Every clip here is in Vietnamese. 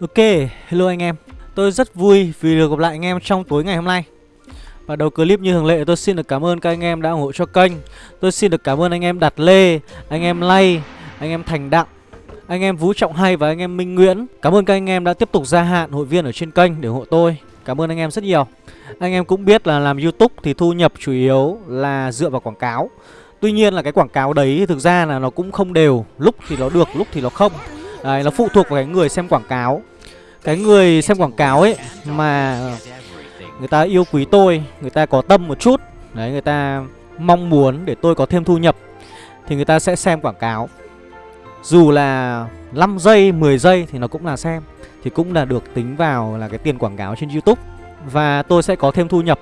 Ok, hello anh em. Tôi rất vui vì được gặp lại anh em trong tối ngày hôm nay. Và đầu clip như thường lệ tôi xin được cảm ơn các anh em đã ủng hộ cho kênh. Tôi xin được cảm ơn anh em Đạt Lê, anh em Lay, anh em Thành Đặng Anh em Vũ Trọng Hay và anh em Minh Nguyễn. Cảm ơn các anh em đã tiếp tục gia hạn hội viên ở trên kênh để ủng hộ tôi. Cảm ơn anh em rất nhiều. Anh em cũng biết là làm Youtube thì thu nhập chủ yếu là dựa vào quảng cáo. Tuy nhiên là cái quảng cáo đấy thì thực ra là nó cũng không đều. Lúc thì nó được, lúc thì nó không. Đấy, nó phụ thuộc vào cái người xem quảng cáo. Cái người xem quảng cáo ấy Mà người ta yêu quý tôi Người ta có tâm một chút Đấy, người ta mong muốn để tôi có thêm thu nhập Thì người ta sẽ xem quảng cáo. Dù là 5 giây, 10 giây thì nó cũng là xem Thì cũng là được tính vào là cái tiền quảng cáo trên Youtube. Và tôi sẽ có thêm thu nhập.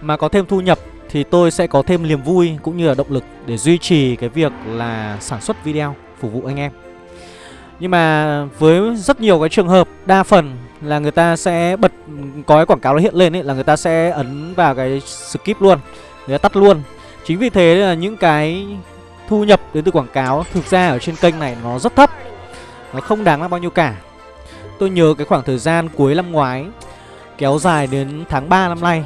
Mà có thêm thu nhập thì tôi sẽ có thêm niềm vui cũng như là động lực để duy trì cái việc là sản xuất video phục vụ anh em nhưng mà với rất nhiều cái trường hợp, Đa phần là người ta sẽ bật, Có cái quảng cáo nó hiện lên ấy, Là người ta sẽ ấn vào cái skip luôn, Người ta tắt luôn. Chính vì thế là những cái thu nhập đến từ quảng cáo Thực ra ở trên kênh này nó rất thấp, Nó không đáng là bao nhiêu cả. Tôi nhớ cái khoảng thời gian cuối năm ngoái, Kéo dài đến tháng 3 năm nay,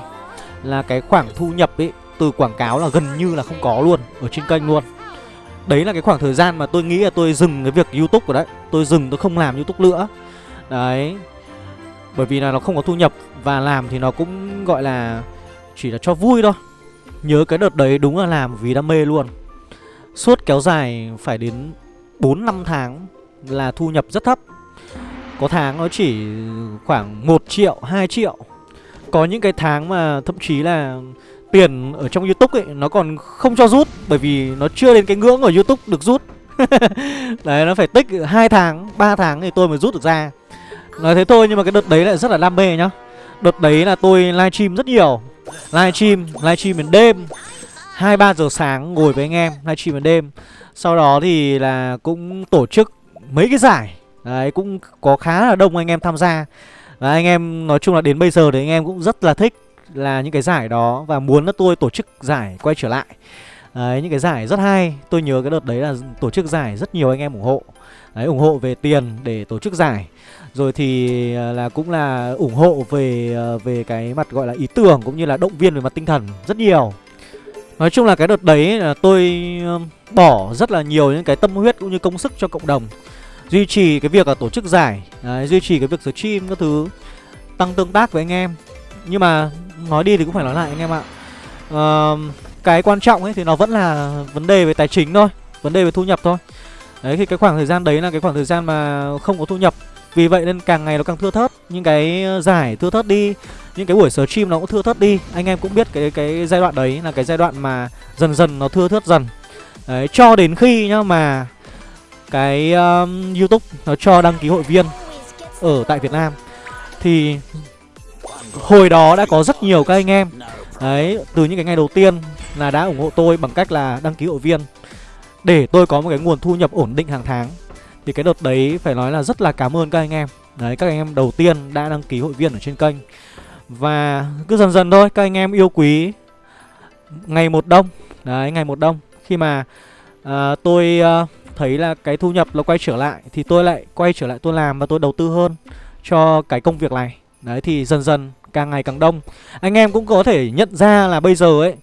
Là cái khoảng thu nhập ấy Từ quảng cáo là gần như là không có luôn Ở trên kênh luôn. Đấy là cái khoảng thời gian mà tôi nghĩ là tôi dừng cái việc Youtube của đấy. Tôi dừng tôi không làm Youtube nữa. Đấy. Bởi vì là nó không có thu nhập Và làm thì nó cũng gọi là Chỉ là cho vui thôi. Nhớ cái đợt đấy đúng là làm vì đam mê luôn. Suốt kéo dài phải đến 4 năm tháng Là thu nhập rất thấp. Có tháng nó chỉ khoảng 1 triệu, 2 triệu. Có những cái tháng mà thậm chí là tiền ở trong YouTube ấy nó còn không cho rút bởi vì nó chưa đến cái ngưỡng ở YouTube được rút. đấy nó phải tích 2 tháng, 3 tháng thì tôi mới rút được ra. Nói thế thôi nhưng mà cái đợt đấy lại rất là đam mê nhá. Đợt đấy là tôi livestream rất nhiều. Livestream, livestream đến đêm. 2 3 giờ sáng ngồi với anh em livestream đến đêm. Sau đó thì là cũng tổ chức mấy cái giải. Đấy cũng có khá là đông anh em tham gia. Và anh em nói chung là đến bây giờ thì anh em cũng rất là thích là những cái giải đó và muốn là tôi tổ chức giải quay trở lại. Đấy, những cái giải rất hay. Tôi nhớ cái đợt đấy là tổ chức giải rất nhiều anh em ủng hộ. Đấy, ủng hộ về tiền để tổ chức giải. Rồi thì à, là cũng là ủng hộ về à, về cái mặt gọi là ý tưởng cũng như là động viên về mặt tinh thần rất nhiều. Nói chung là cái đợt đấy là tôi à, bỏ rất là nhiều những cái tâm huyết cũng như công sức cho cộng đồng. Duy trì cái việc là tổ chức giải đấy, Duy trì cái việc stream các thứ Tăng tương tác với anh em. Nhưng mà nói đi thì cũng phải nói lại anh em ạ. Uh, Cái quan trọng ấy thì nó vẫn là vấn đề về tài chính thôi Vấn đề về thu nhập thôi. Đấy thì cái khoảng thời gian đấy là cái khoảng thời gian mà không có thu nhập. Vì vậy nên càng ngày nó càng thưa thớt. Những cái giải thưa thớt đi Những cái buổi stream nó cũng thưa thớt đi. Anh em cũng biết cái cái giai đoạn đấy là cái giai đoạn mà dần dần nó thưa thớt dần. Đấy cho đến khi nhá mà Cái um, Youtube nó cho đăng ký hội viên Ở tại Việt Nam Thì Hồi đó đã có rất nhiều các anh em. Đấy, từ những cái ngày đầu tiên là đã ủng hộ tôi bằng cách là đăng ký hội viên. Để tôi có một cái nguồn thu nhập ổn định hàng tháng Thì cái đợt đấy phải nói là rất là cảm ơn các anh em. Đấy, các anh em đầu tiên đã đăng ký hội viên ở trên kênh. Và cứ dần dần thôi, các anh em yêu quý Ngày một đông. Đấy, ngày một đông. Khi mà uh, tôi uh, thấy là cái thu nhập nó quay trở lại Thì tôi lại quay trở lại tôi làm và tôi đầu tư hơn cho cái công việc này. Đấy thì dần dần càng ngày càng đông. Anh em cũng có thể nhận ra là bây giờ ấy,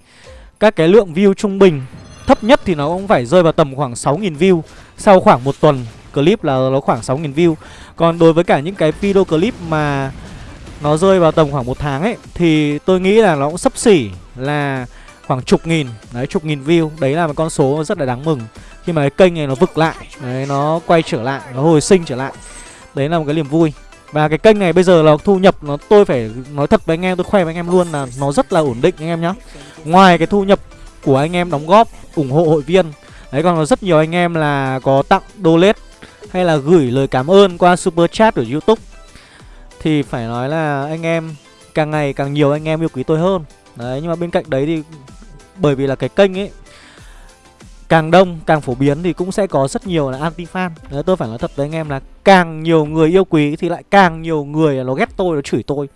Các cái lượng view trung bình Thấp nhất thì nó cũng phải rơi vào tầm khoảng 6.000 view Sau khoảng một tuần. Clip là nó khoảng 6.000 view. Còn đối với cả những cái video clip mà Nó rơi vào tầm khoảng một tháng ấy, Thì tôi nghĩ là nó cũng sấp xỉ là khoảng chục nghìn. Đấy, chục nghìn view. Đấy là một con số rất là đáng mừng. Khi mà cái kênh này nó vực lại, Đấy, nó quay trở lại, Nó hồi sinh trở lại, Đấy là một cái niềm vui và cái kênh này bây giờ là thu nhập nó, tôi phải nói thật với anh em, tôi khoe với anh em luôn là nó rất là ổn định anh em nhá. Ngoài cái thu nhập của anh em đóng góp, ủng hộ hội viên, Đấy, còn có rất nhiều anh em là có tặng donate hay là gửi lời cảm ơn qua super chat ở YouTube thì phải nói là anh em càng ngày càng nhiều anh em yêu quý tôi hơn. Đấy, nhưng mà bên cạnh đấy thì bởi vì là cái kênh ấy càng đông càng phổ biến thì cũng sẽ có rất nhiều là anti fan. Đấy tôi phải nói thật với anh em là càng nhiều người yêu quý thì lại càng nhiều người nó ghét tôi nó chửi tôi.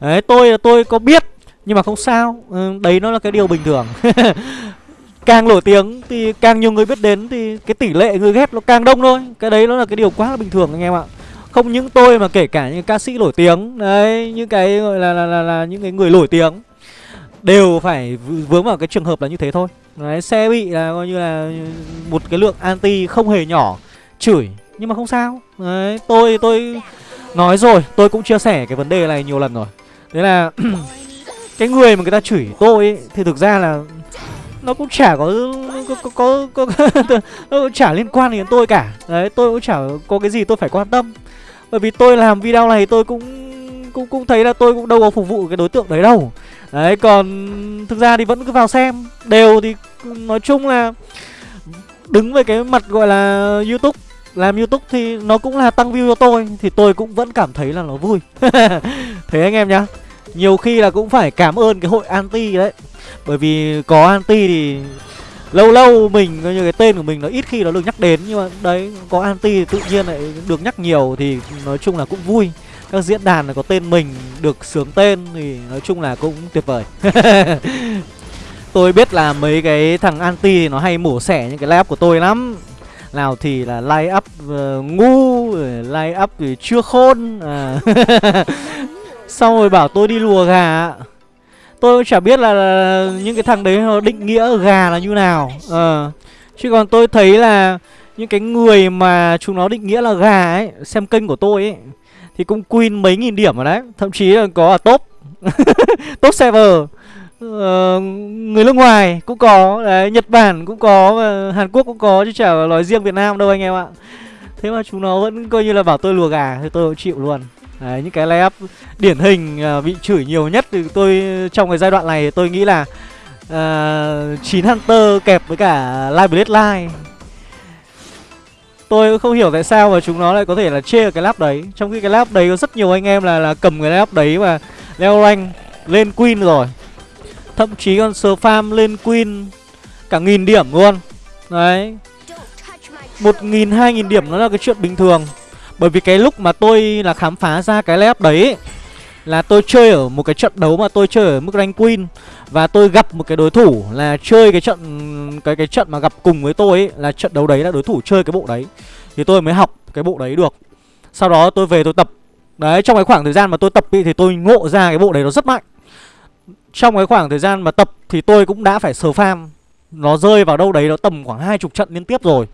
Đấy tôi là tôi có biết nhưng mà không sao. Ừ, đấy nó là cái điều bình thường. Càng nổi tiếng thì càng nhiều người biết đến thì cái tỷ lệ người ghét nó càng đông thôi. Cái đấy nó là cái điều quá là bình thường anh em ạ. Không những tôi mà kể cả những ca sĩ nổi tiếng Đấy những cái gọi là, là, là, là những cái người nổi tiếng Đều phải vướng vào cái trường hợp là như thế thôi. Đấy xe bị là coi như là một cái lượng anti không hề nhỏ. Chửi nhưng mà không sao. Đấy tôi tôi nói rồi tôi cũng chia sẻ cái vấn đề này nhiều lần rồi. Đấy là cái người mà người ta chửi tôi ấy, thì thực ra là nó cũng chả có có có, có, có, có nó cũng chả liên quan đến tôi cả. Đấy tôi cũng chả có cái gì tôi phải quan tâm. Bởi vì tôi làm video này tôi cũng cũng cũng thấy là tôi cũng đâu có phục vụ cái đối tượng đấy đâu đấy, còn thực ra thì vẫn cứ vào xem. Đều thì nói chung là đứng về cái mặt gọi là youtube, làm youtube thì nó cũng là tăng view cho tôi, thì tôi cũng vẫn cảm thấy là nó vui. Thế anh em nhá, nhiều khi là cũng phải cảm ơn cái hội anti đấy. Bởi vì có anti thì lâu lâu mình, coi như cái tên của mình nó ít khi nó được nhắc đến, nhưng mà đấy, có anti thì tự nhiên lại được nhắc nhiều thì nói chung là cũng vui các diễn đàn có tên mình được sướng tên thì nói chung là cũng tuyệt vời tôi biết là mấy cái thằng anti thì nó hay mổ xẻ những cái live của tôi lắm nào thì là line up uh, ờ, ngu line up thì chưa khôn à. xong rồi bảo tôi đi lùa gà tôi cũng chả biết là, là những cái thằng đấy nó định nghĩa gà là như nào à. chứ còn tôi thấy là những cái người mà chúng nó định nghĩa là gà ấy xem kênh của tôi ấy thì cũng queen mấy nghìn điểm rồi đấy. Thậm chí là có ở top. Top server. Uh, người nước ngoài cũng có. Đấy nhật bản cũng có hàn quốc cũng có chứ chả nói riêng việt nam đâu anh em ạ. Thế mà chúng nó vẫn coi như là bảo tôi lùa gà thì tôi cũng chịu luôn. Đấy, những cái layup điển hình uh, bị chửi nhiều nhất thì tôi trong cái giai đoạn này tôi nghĩ là à, uh, 9 Hunter kẹp với cả Live Blade Line. Tôi không hiểu tại sao mà chúng nó lại có thể là chê cái lap đấy. Trong khi cái lap đấy có rất nhiều anh em là là cầm cái lap đấy mà leo rank lên Queen rồi. Thậm chí còn sờ farm lên Queen cả nghìn điểm luôn. Đấy. Một nghìn, hai nghìn điểm nó là cái chuyện bình thường. Bởi vì cái lúc mà tôi là khám phá ra cái lap đấy Là tôi chơi ở một cái trận đấu mà tôi chơi ở mức rank queen. Và tôi gặp một cái đối thủ là chơi cái trận, cái cái trận mà gặp cùng với tôi ấy, Là trận đấu đấy là đối thủ chơi cái bộ đấy. Thì tôi mới học cái bộ đấy được. Sau đó tôi về tôi tập. Đấy, trong cái khoảng thời gian mà tôi tập thì tôi ngộ ra cái bộ đấy nó rất mạnh. Trong cái khoảng thời gian mà tập thì tôi cũng đã phải sờ farm. Nó rơi vào đâu đấy nó tầm khoảng hai chục trận liên tiếp rồi.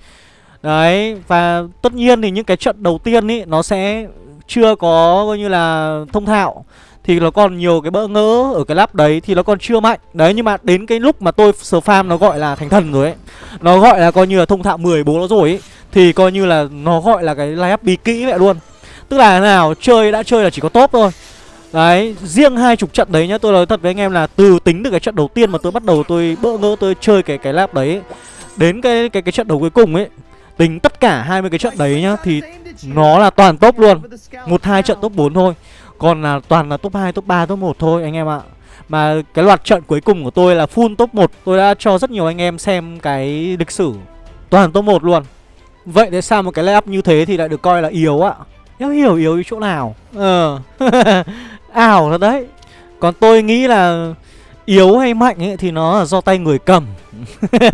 Đấy, và tất nhiên thì những cái trận đầu tiên ý, Nó sẽ chưa có, coi như là thông thạo. Thì nó còn nhiều cái bỡ ngỡ ở cái lap đấy Thì nó còn chưa mạnh. Đấy nhưng mà đến cái lúc mà tôi sờ farm nó gọi là thành thần rồi ấy Nó gọi là coi như là thông thạo 10 bố nó rồi ấy Thì coi như là nó gọi là cái line up bí kỹ vậy luôn. Tức là nào chơi đã chơi là chỉ có top thôi. Đấy, riêng hai chục trận đấy nhá, tôi nói thật với anh em là từ tính từ cái trận đầu tiên mà tôi bắt đầu tôi bỡ ngỡ tôi chơi cái cái lap đấy đến cái cái cái trận đấu cuối cùng ấy Tính tất cả 20 cái trận đấy nhá Thì nó là toàn top luôn. Một hai trận top 4 thôi. Còn là toàn là top 2, top 3, top 1 thôi anh em ạ. Mà cái loạt trận cuối cùng của tôi là full top 1 Tôi đã cho rất nhiều anh em xem cái lịch sử Toàn top 1 luôn. Vậy tại sao một cái layup như thế thì lại được coi là yếu ạ? Em hiểu yếu chỗ nào? Ờ. Ảo thật đấy. Còn tôi nghĩ là yếu hay mạnh ấy thì nó là do tay người cầm.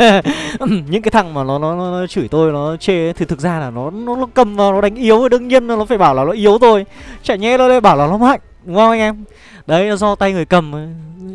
Những cái thằng mà nó, nó nó chửi tôi nó chê ấy, thì thực ra là nó nó, nó cầm vào nó đánh yếu đương nhiên nó phải bảo là nó yếu thôi. Chả nhẽ nó lại bảo là nó mạnh đúng không anh em? Đấy là do tay người cầm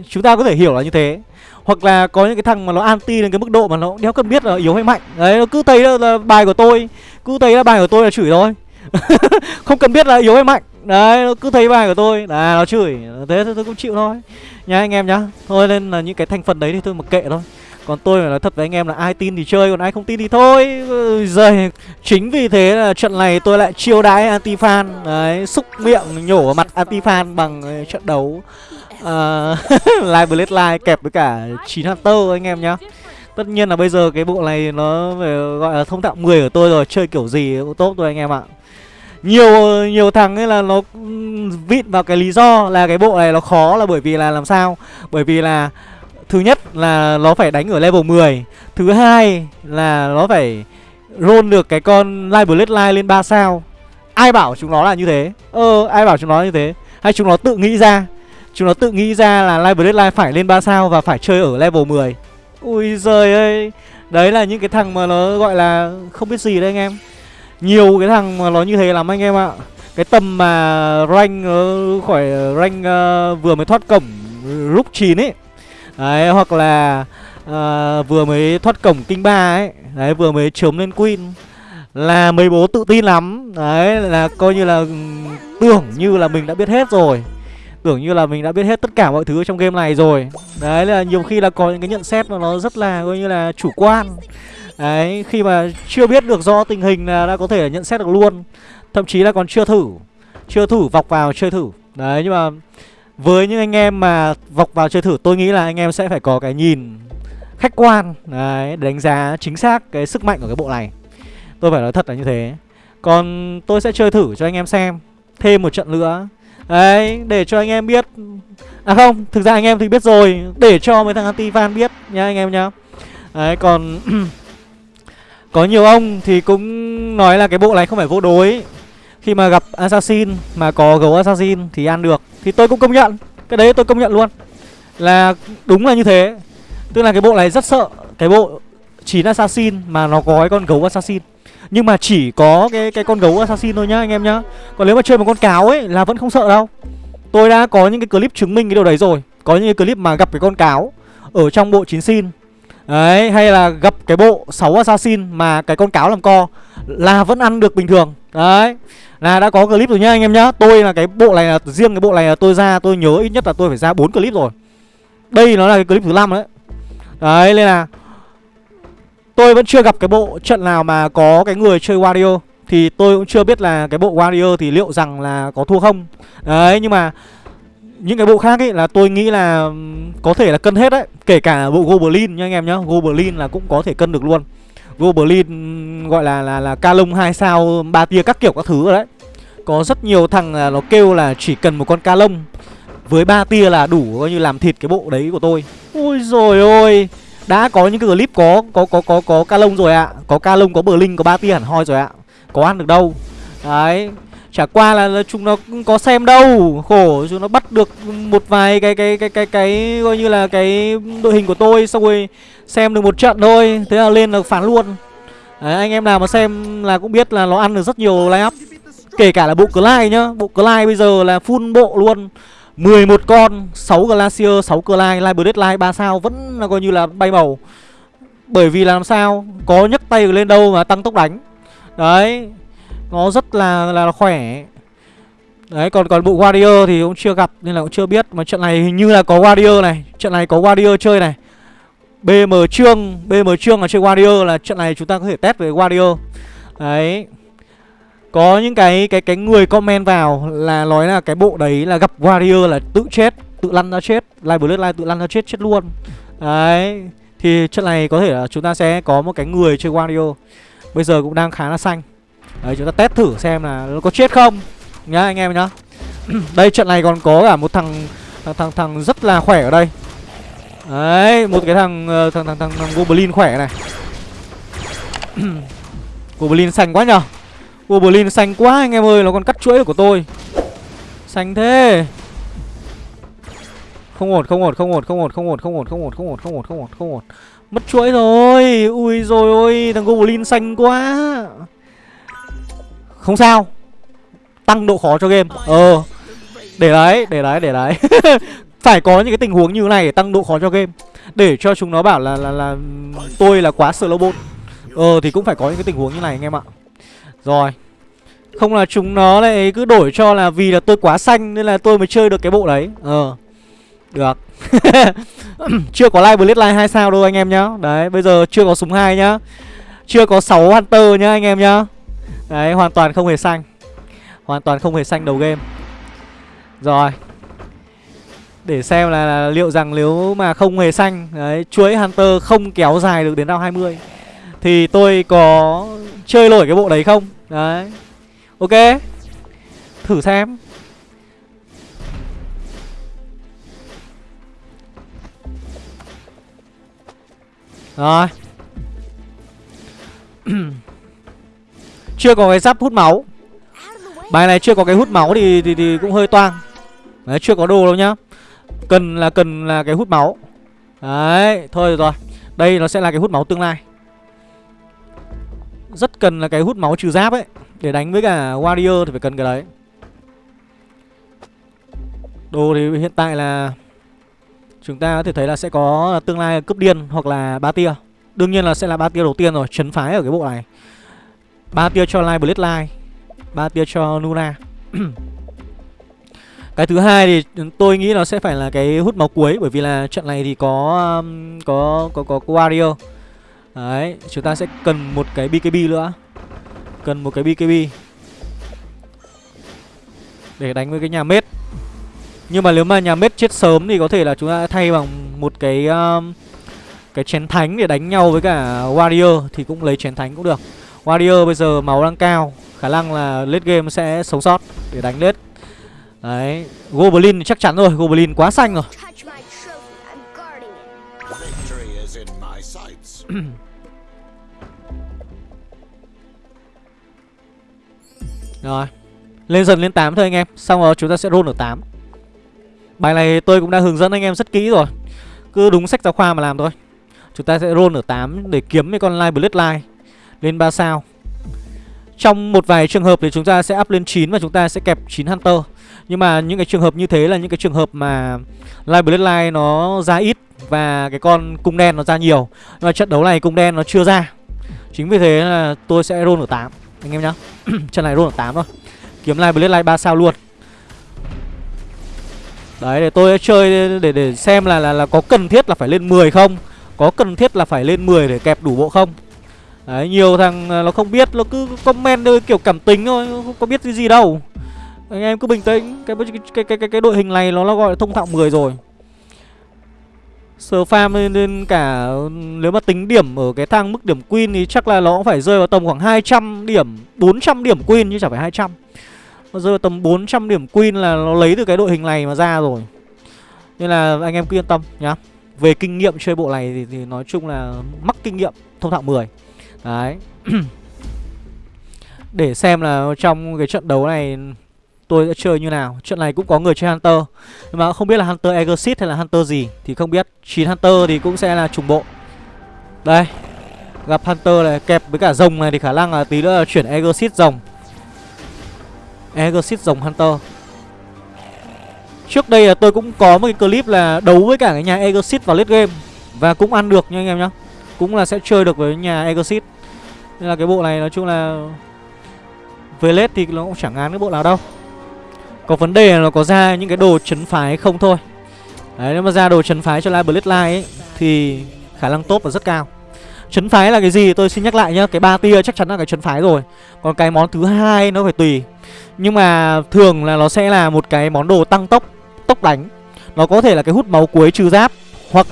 chúng ta có thể hiểu là như thế. Hoặc là có những cái thằng mà nó anti đến cái mức độ mà nó đéo cần biết là yếu hay mạnh. Đấy nó cứ thấy là, là bài của tôi cứ thấy là bài của tôi là chửi thôi. không cần biết là yếu hay mạnh. Đấy nó cứ thấy bài của tôi. Là nó chửi. Thế tôi cũng chịu thôi. Nha anh em nhá. Thôi nên là những cái thành phần đấy thì tôi mặc kệ thôi. Còn tôi phải nói thật với anh em là ai tin thì chơi Còn ai không tin thì thôi. Rồi Chính vì thế là trận này tôi lại chiêu đãi anti-fan. Đấy Xúc miệng nhổ vào mặt anti-fan bằng ờ, trận đấu uh, Live Blade Live kẹp với cả 9 Hunter anh em nhá. Tất nhiên là bây giờ cái bộ này nó phải gọi là thông tạo 10 của tôi rồi. Chơi kiểu gì cũng tốt thôi anh em ạ nhiều nhiều thằng ấy là nó vịn vào cái lý do là cái bộ này nó khó là bởi vì là làm sao? Bởi vì là Thứ nhất là nó phải đánh ở level 10 Thứ hai là nó phải roll được cái con Live line lên 3 sao. Ai bảo chúng nó là như thế? Ờ ai bảo chúng nó như thế? Hay chúng nó tự nghĩ ra? Chúng nó tự nghĩ ra là Live line phải lên 3 sao Và phải chơi ở level 10 Ui giời ơi! Đấy là những cái thằng mà nó gọi là không biết gì đấy anh em. Nhiều cái thằng mà nó như thế lắm anh em ạ. Cái tầm mà rank uh, khỏi ờ, rank uh, vừa mới thoát cổng lúc 9 ấy. Đấy hoặc là uh, vừa mới thoát cổng kinh ba ấy. Đấy vừa mới chớm lên queen. Là mấy bố tự tin lắm. Đấy là coi như là ừ, tưởng như là mình đã biết hết rồi. Tưởng như là mình đã biết hết tất cả mọi thứ trong game này rồi. Đấy là nhiều khi là có những cái nhận xét mà nó rất là coi như là chủ quan. Đấy khi mà chưa biết được do tình hình là đã có thể nhận xét được luôn Thậm chí là còn chưa thử Chưa thử vọc vào chơi thử. Đấy nhưng mà với những anh em mà vọc vào chơi thử tôi nghĩ là anh em sẽ phải có cái nhìn khách quan Đấy để đánh giá chính xác cái sức mạnh của cái bộ này. Tôi phải nói thật là như thế. Còn tôi sẽ chơi thử cho anh em xem Thêm một trận nữa. Đấy, để cho anh em biết À không, thực ra anh em thì biết rồi Để cho mấy thằng anti-fan biết nha anh em nhá. Đấy, còn Có nhiều ông thì cũng nói là cái bộ này không phải vô đối. Khi mà gặp Assassin, mà có gấu Assassin thì ăn được. Thì tôi cũng công nhận. Cái đấy tôi công nhận luôn. Là đúng là như thế. Tức là cái bộ này rất sợ. Cái bộ 9 Assassin mà nó có cái con gấu Assassin. Nhưng mà chỉ có cái cái con gấu assassin thôi nhá, anh em nhá. Còn nếu mà chơi một con cáo ấy là vẫn không sợ đâu. Tôi đã có những cái clip chứng minh cái điều đấy rồi. Có những cái clip mà gặp cái con cáo Ở trong bộ 9 xin Đấy, hay là gặp cái bộ 6 assassin mà cái con cáo làm co Là vẫn ăn được bình thường. Đấy, là đã có clip rồi nhá anh em nhá. Tôi là cái bộ này là, riêng cái bộ này là tôi ra, tôi nhớ ít nhất là tôi phải ra 4 clip rồi. Đây nó là cái clip thứ năm đấy. Đấy, nên là Tôi vẫn chưa gặp cái bộ trận nào mà có cái người chơi Wario. Thì tôi cũng chưa biết là cái bộ Wario thì liệu rằng là có thua không. Đấy, nhưng mà những cái bộ khác ấy là tôi nghĩ là có thể là cân hết đấy. Kể cả bộ Goblin nha anh em nhá. Goblin là cũng có thể cân được luôn. Goblin gọi là là là ca lông 2 sao, ba tia các kiểu các thứ rồi đấy. Có rất nhiều thằng là nó kêu là chỉ cần một con ca lông Với ba tia là đủ coi như làm thịt cái bộ đấy của tôi. Ôi rồi ôi! Đã có những cái clip có có có có có ca lông rồi ạ. À. có ca lông, có bờ linh, có ba tia hẳn hoi rồi ạ. À. có ăn được đâu. Đấy chả qua là, là chúng nó có xem đâu. Khổ chúng nó bắt được một vài cái cái cái cái cái coi như là cái đội hình của tôi xong rồi xem được một trận thôi. Thế là lên là phản luôn. Đấy, anh em nào mà xem là cũng biết là nó ăn được rất nhiều line up kể cả là bộ Clyde nhá. Bộ Clyde bây giờ là full bộ luôn. 11 con 6 Glacier 6 Clyde Live Deadline 3 sao Vẫn là coi như là bay màu. Bởi vì là làm sao? Có nhấc tay lên đâu mà tăng tốc đánh. Đấy nó rất là là khỏe. Đấy còn còn bộ Warrior thì cũng chưa gặp Nên là cũng chưa biết. Mà trận này hình như là có Warrior này. Trận này có Warrior chơi này. BM Trương BM Trương là chơi Warrior là trận này chúng ta có thể test về Warrior. Đấy. Có những cái cái cái người comment vào là nói là cái bộ đấy là gặp warrior là tự chết, tự lăn ra chết, live bloodline tự lăn ra chết chết luôn. Đấy. Thì trận này có thể là chúng ta sẽ có một cái người chơi warrior. Bây giờ cũng đang khá là xanh. Đấy chúng ta test thử xem là nó có chết không nhá anh em nhá. đây trận này còn có cả một thằng thằng thằng, thằng rất là khỏe ở đây. Đấy, một cái thằng thằng thằng thằng, thằng Goblin khỏe này. Goblin xanh quá nhở Goblin xanh quá anh em ơi Nó còn cắt chuỗi của tôi Xanh thế Không ổn không ổn không ổn không ổn không ổn không ổn không ổn không ổn không ổn không ổn không ổn Mất chuỗi rồi Ui rồi ôi Thằng Goblin xanh quá không sao. Tăng độ khó cho game. Ờ. Để đấy để đấy để đấy. Phải có những cái tình huống như thế này để tăng độ khó cho game. Để cho chúng nó bảo là là là tôi là quá slow bot. Ờ thì cũng phải có những cái tình huống như này anh em ạ. Rồi. Không là chúng nó lại cứ đổi cho là vì là tôi quá xanh Nên là tôi mới chơi được cái bộ đấy. Ờ. Được. Chưa có live blitz live 2 sao đâu anh em nhá. Đấy, bây giờ chưa có súng 2 nhá. Chưa có 6 hunter nhá anh em nhá. Đấy hoàn toàn không hề xanh. Hoàn toàn không hề xanh đầu game. Rồi. Để xem là, là liệu rằng nếu mà không hề xanh Đấy chuỗi hunter không kéo dài được đến round 20 Thì tôi có chơi nổi cái bộ đấy không? Đấy. Ok. Thử xem. Rồi. Chưa có cái giáp hút máu. Bài này chưa có cái hút máu thì, thì, thì cũng hơi toang. Đấy chưa có đồ đâu nhá. Cần là cần là cái hút máu. Đấy thôi rồi. Đây nó sẽ là cái hút máu tương lai. Rất cần là cái hút máu trừ giáp ấy. Để đánh với cả Warrior thì phải cần cái đấy. Đồ thì hiện tại là Chúng ta có thể thấy là sẽ có tương lai cướp điên hoặc là ba tia. Đương nhiên là sẽ là ba tia đầu tiên rồi Chấn phái ở cái bộ này ba tia cho Light Blade Light ba tia cho Nuna. Cái thứ hai thì tôi nghĩ nó sẽ phải là cái hút máu cuối Bởi vì là trận này thì có um, có có có, có Wario. Đấy, chúng ta sẽ cần một cái BKB nữa. Cần một cái BKB Để đánh với cái nhà mết. Nhưng mà nếu mà nhà mết chết sớm thì có thể là chúng ta thay bằng một cái um, Cái chén thánh để đánh nhau với cả Warrior Thì cũng lấy chén thánh cũng được. Warrior bây giờ máu đang cao Khả năng là late game sẽ sống sót để đánh late Đấy Goblin chắc chắn rồi Goblin quá xanh rồi. Rồi Lên dần lên 8 thôi anh em Xong rồi chúng ta sẽ roll ở 8 Bài này tôi cũng đã hướng dẫn anh em rất kỹ rồi Cứ đúng sách giáo khoa mà làm thôi. Chúng ta sẽ roll ở 8 để kiếm mấy con Live Bloodline lên 3 sao. Trong một vài trường hợp thì chúng ta sẽ up lên 9 Và chúng ta sẽ kẹp 9 Hunter. Nhưng mà những cái trường hợp như thế là những cái trường hợp mà Live Bloodline nó ra ít Và cái con cung đen nó ra nhiều. Nhưng mà trận đấu này cung đen nó chưa ra. Chính vì thế là tôi sẽ roll ở 8 Anh em nhá. Trận này roll ở 8 thôi. Kiếm Live Bloodline 3 sao luôn. Đấy, để tôi chơi để để xem là là là có cần thiết là phải lên 10 không? Có cần thiết là phải lên 10 để kẹp đủ bộ không? Đấy, nhiều thằng à, nó không biết, nó cứ comment thôi kiểu cảm tính thôi, không có biết cái gì đâu. Anh em cứ bình tĩnh, cái cái cái cái, cái đội hình này nó, nó gọi là thông thạo 10 rồi. Sờ farm nên cả nếu mà tính điểm ở cái thang mức điểm queen thì chắc là nó cũng phải rơi vào tầm khoảng 200 điểm, 400 điểm queen chứ chẳng phải 200. Nó rơi vào tầm 400 điểm queen là nó lấy từ cái đội hình này mà ra rồi. Nên là anh em cứ yên tâm nhá. Về kinh nghiệm chơi bộ này thì, thì nói chung là mắc kinh nghiệm thông thạo 10. Đấy. Để xem là trong cái trận đấu này Tôi sẽ chơi như nào. Trận này cũng có người chơi Hunter, Nhưng mà không biết là Hunter Exit hay là Hunter gì, Thì không biết. 9 Hunter thì cũng sẽ là trùng bộ. Đây, Gặp Hunter này, kẹp với cả rồng này Thì khả năng là tí nữa là chuyển Exit rồng. Exit rồng Hunter. Trước đây là tôi cũng có một cái clip là đấu với cả cái nhà Exit vào late game Và cũng ăn được nha anh em nhá cũng là sẽ chơi được với nhà Exit Nên là cái bộ này nói chung là Về lết thì nó cũng chẳng ngán cái bộ nào đâu. Có vấn đề là nó có ra những cái đồ chấn phái không thôi. Đấy, nếu mà ra đồ chấn phái cho Live Bloodline ấy, Thì khả năng tốt và rất cao. Chấn phái là cái gì tôi xin nhắc lại nhá, Cái ba tia chắc chắn là cái chấn phái rồi. Còn cái món thứ hai nó phải tùy. Nhưng mà thường là nó sẽ là một cái món đồ tăng tốc Tốc đánh. Nó có thể là cái hút máu cuối trừ giáp, Hoặc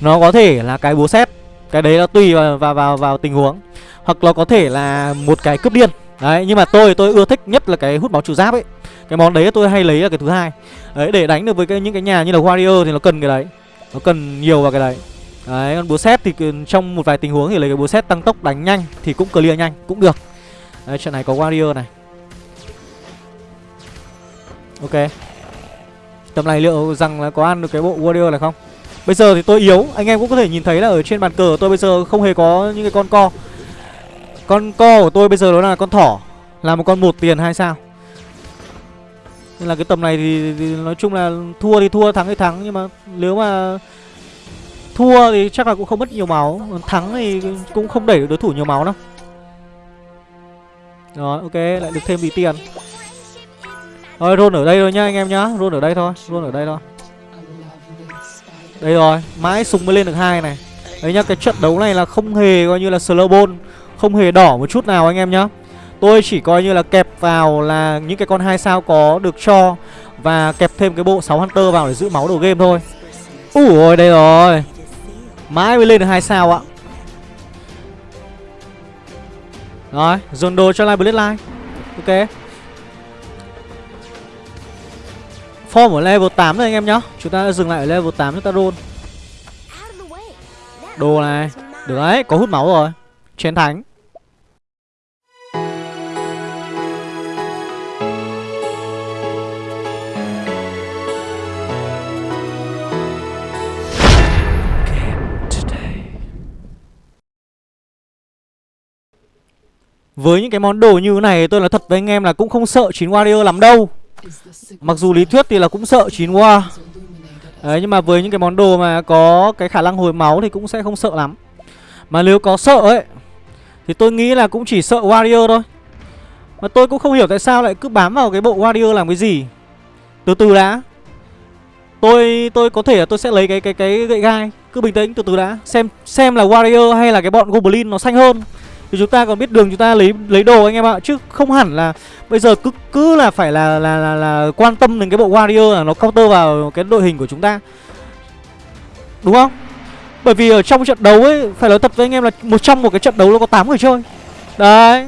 nó có thể là cái búa xét cái đấy nó tùy vào, vào vào vào tình huống. Hoặc nó có thể là một cái cướp điên. Đấy nhưng mà tôi tôi ưa thích nhất là cái hút máu trừ giáp ấy. Cái món đấy tôi hay lấy là cái thứ hai. Đấy để đánh được với cái những cái nhà như là warrior thì nó cần cái đấy. Nó cần nhiều vào cái đấy. Đấy còn búa xét thì trong một vài tình huống thì lấy cái búa xét tăng tốc đánh nhanh thì cũng clear nhanh cũng được. Đấy trận này có warrior này. Ok. Tầm này liệu rằng là có ăn được cái bộ warrior này không? Bây giờ thì tôi yếu Anh em cũng có thể nhìn thấy là ở trên bàn cờ của tôi bây giờ không hề có những cái con co. Con co của tôi bây giờ đó là con thỏ Là một con một tiền hay sao? Nên là cái tầm này thì, thì nói chung là thua thì thua thắng thì thắng Nhưng mà nếu mà thua thì chắc là cũng không mất nhiều máu Thắng thì cũng không đẩy được đối thủ nhiều máu đâu. Rồi ok lại được thêm tí tiền. Rồi roll ở đây thôi nhá anh em nhá Roll ở đây thôi Roll ở đây thôi đây rồi, mãi súng mới lên được hai này. Đấy nhá, cái trận đấu này là không hề coi như là slow ball Không hề đỏ một chút nào anh em nhá. Tôi chỉ coi như là kẹp vào là những cái con hai sao có được cho Và kẹp thêm cái bộ 6 Hunter vào để giữ máu đầu game thôi. Ủa ôi đây rồi. Mãi mới lên được hai sao ạ. Rồi, dồn đồ cho Live Bloodline. Ok. Form ở level 8 rồi anh em nhá. Chúng ta dừng lại ở level 8 chúng ta roll. Đồ này. Được đấy, có hút máu rồi. Chiến thánh Với những cái món đồ như thế này tôi nói thật với anh em là cũng không sợ chín warrior lắm đâu. Mặc dù lý thuyết thì là cũng sợ 9 qua, Đấy nhưng mà với những cái món đồ mà có cái khả năng hồi máu thì cũng sẽ không sợ lắm. Mà nếu có sợ ấy Thì tôi nghĩ là cũng chỉ sợ Warrior thôi. Mà tôi cũng không hiểu tại sao lại cứ bám vào cái bộ Warrior làm cái gì. Từ từ đã. Tôi tôi có thể là tôi sẽ lấy cái cái cái gậy gai Cứ bình tĩnh từ từ đã. Xem xem là Warrior hay là cái bọn Goblin nó xanh hơn thì chúng ta còn biết đường chúng ta lấy lấy đồ anh em ạ. Chứ không hẳn là bây giờ cứ cứ là phải là là là, là quan tâm đến cái bộ warrior là nó counter vào cái đội hình của chúng ta. Đúng không? Bởi vì ở trong trận đấu ấy phải nói thật với anh em là một trong một cái trận đấu nó có 8 người chơi. Đấy.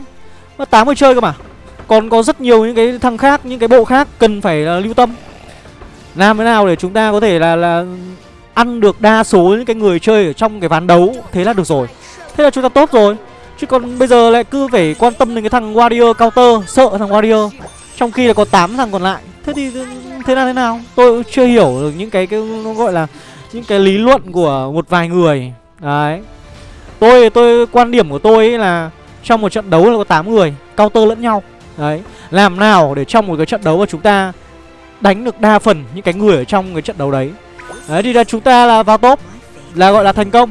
Nó tám người chơi cơ mà. Còn có rất nhiều những cái thằng khác những cái bộ khác cần phải là lưu tâm. Làm thế nào để chúng ta có thể là là ăn được đa số những cái người chơi ở trong cái ván đấu thế là được rồi. Thế là chúng ta tốt rồi. Chứ còn bây giờ lại cứ phải quan tâm đến cái thằng Warrior counter Sợ thằng Warrior. Trong khi là có 8 thằng còn lại. Thế thì thế nào thế nào? Tôi chưa hiểu được những cái, cái nó gọi là Những cái lý luận của một vài người. Đấy. Tôi tôi quan điểm của tôi ấy là Trong một trận đấu là có 8 người Counter lẫn nhau. Đấy. Làm nào để trong một cái trận đấu mà chúng ta Đánh được đa phần những cái người ở trong cái trận đấu đấy. Đấy thì là chúng ta là vào top Là gọi là thành công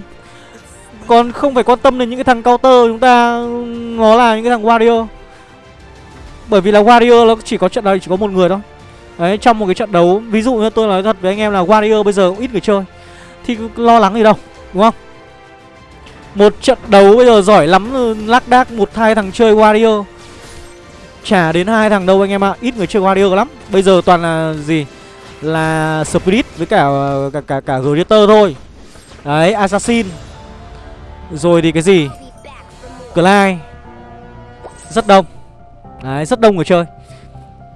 còn không phải quan tâm đến những cái thằng counter chúng ta Nó là những cái thằng warrior. Bởi vì là warrior nó chỉ có trận này chỉ có một người thôi. Đấy trong một cái trận đấu Ví dụ như tôi nói thật với anh em là warrior bây giờ cũng ít người chơi Thì lo lắng gì đâu Đúng không? Một trận đấu bây giờ giỏi lắm Lác đác một hai thằng chơi warrior. Chả đến hai thằng đâu anh em ạ à. Ít người chơi warrior lắm. Bây giờ toàn là gì? Là spirit với cả cả cả, cả gladiator thôi. Đấy assassin rồi thì cái gì? Clyde. Rất đông. Đấy rất đông người chơi.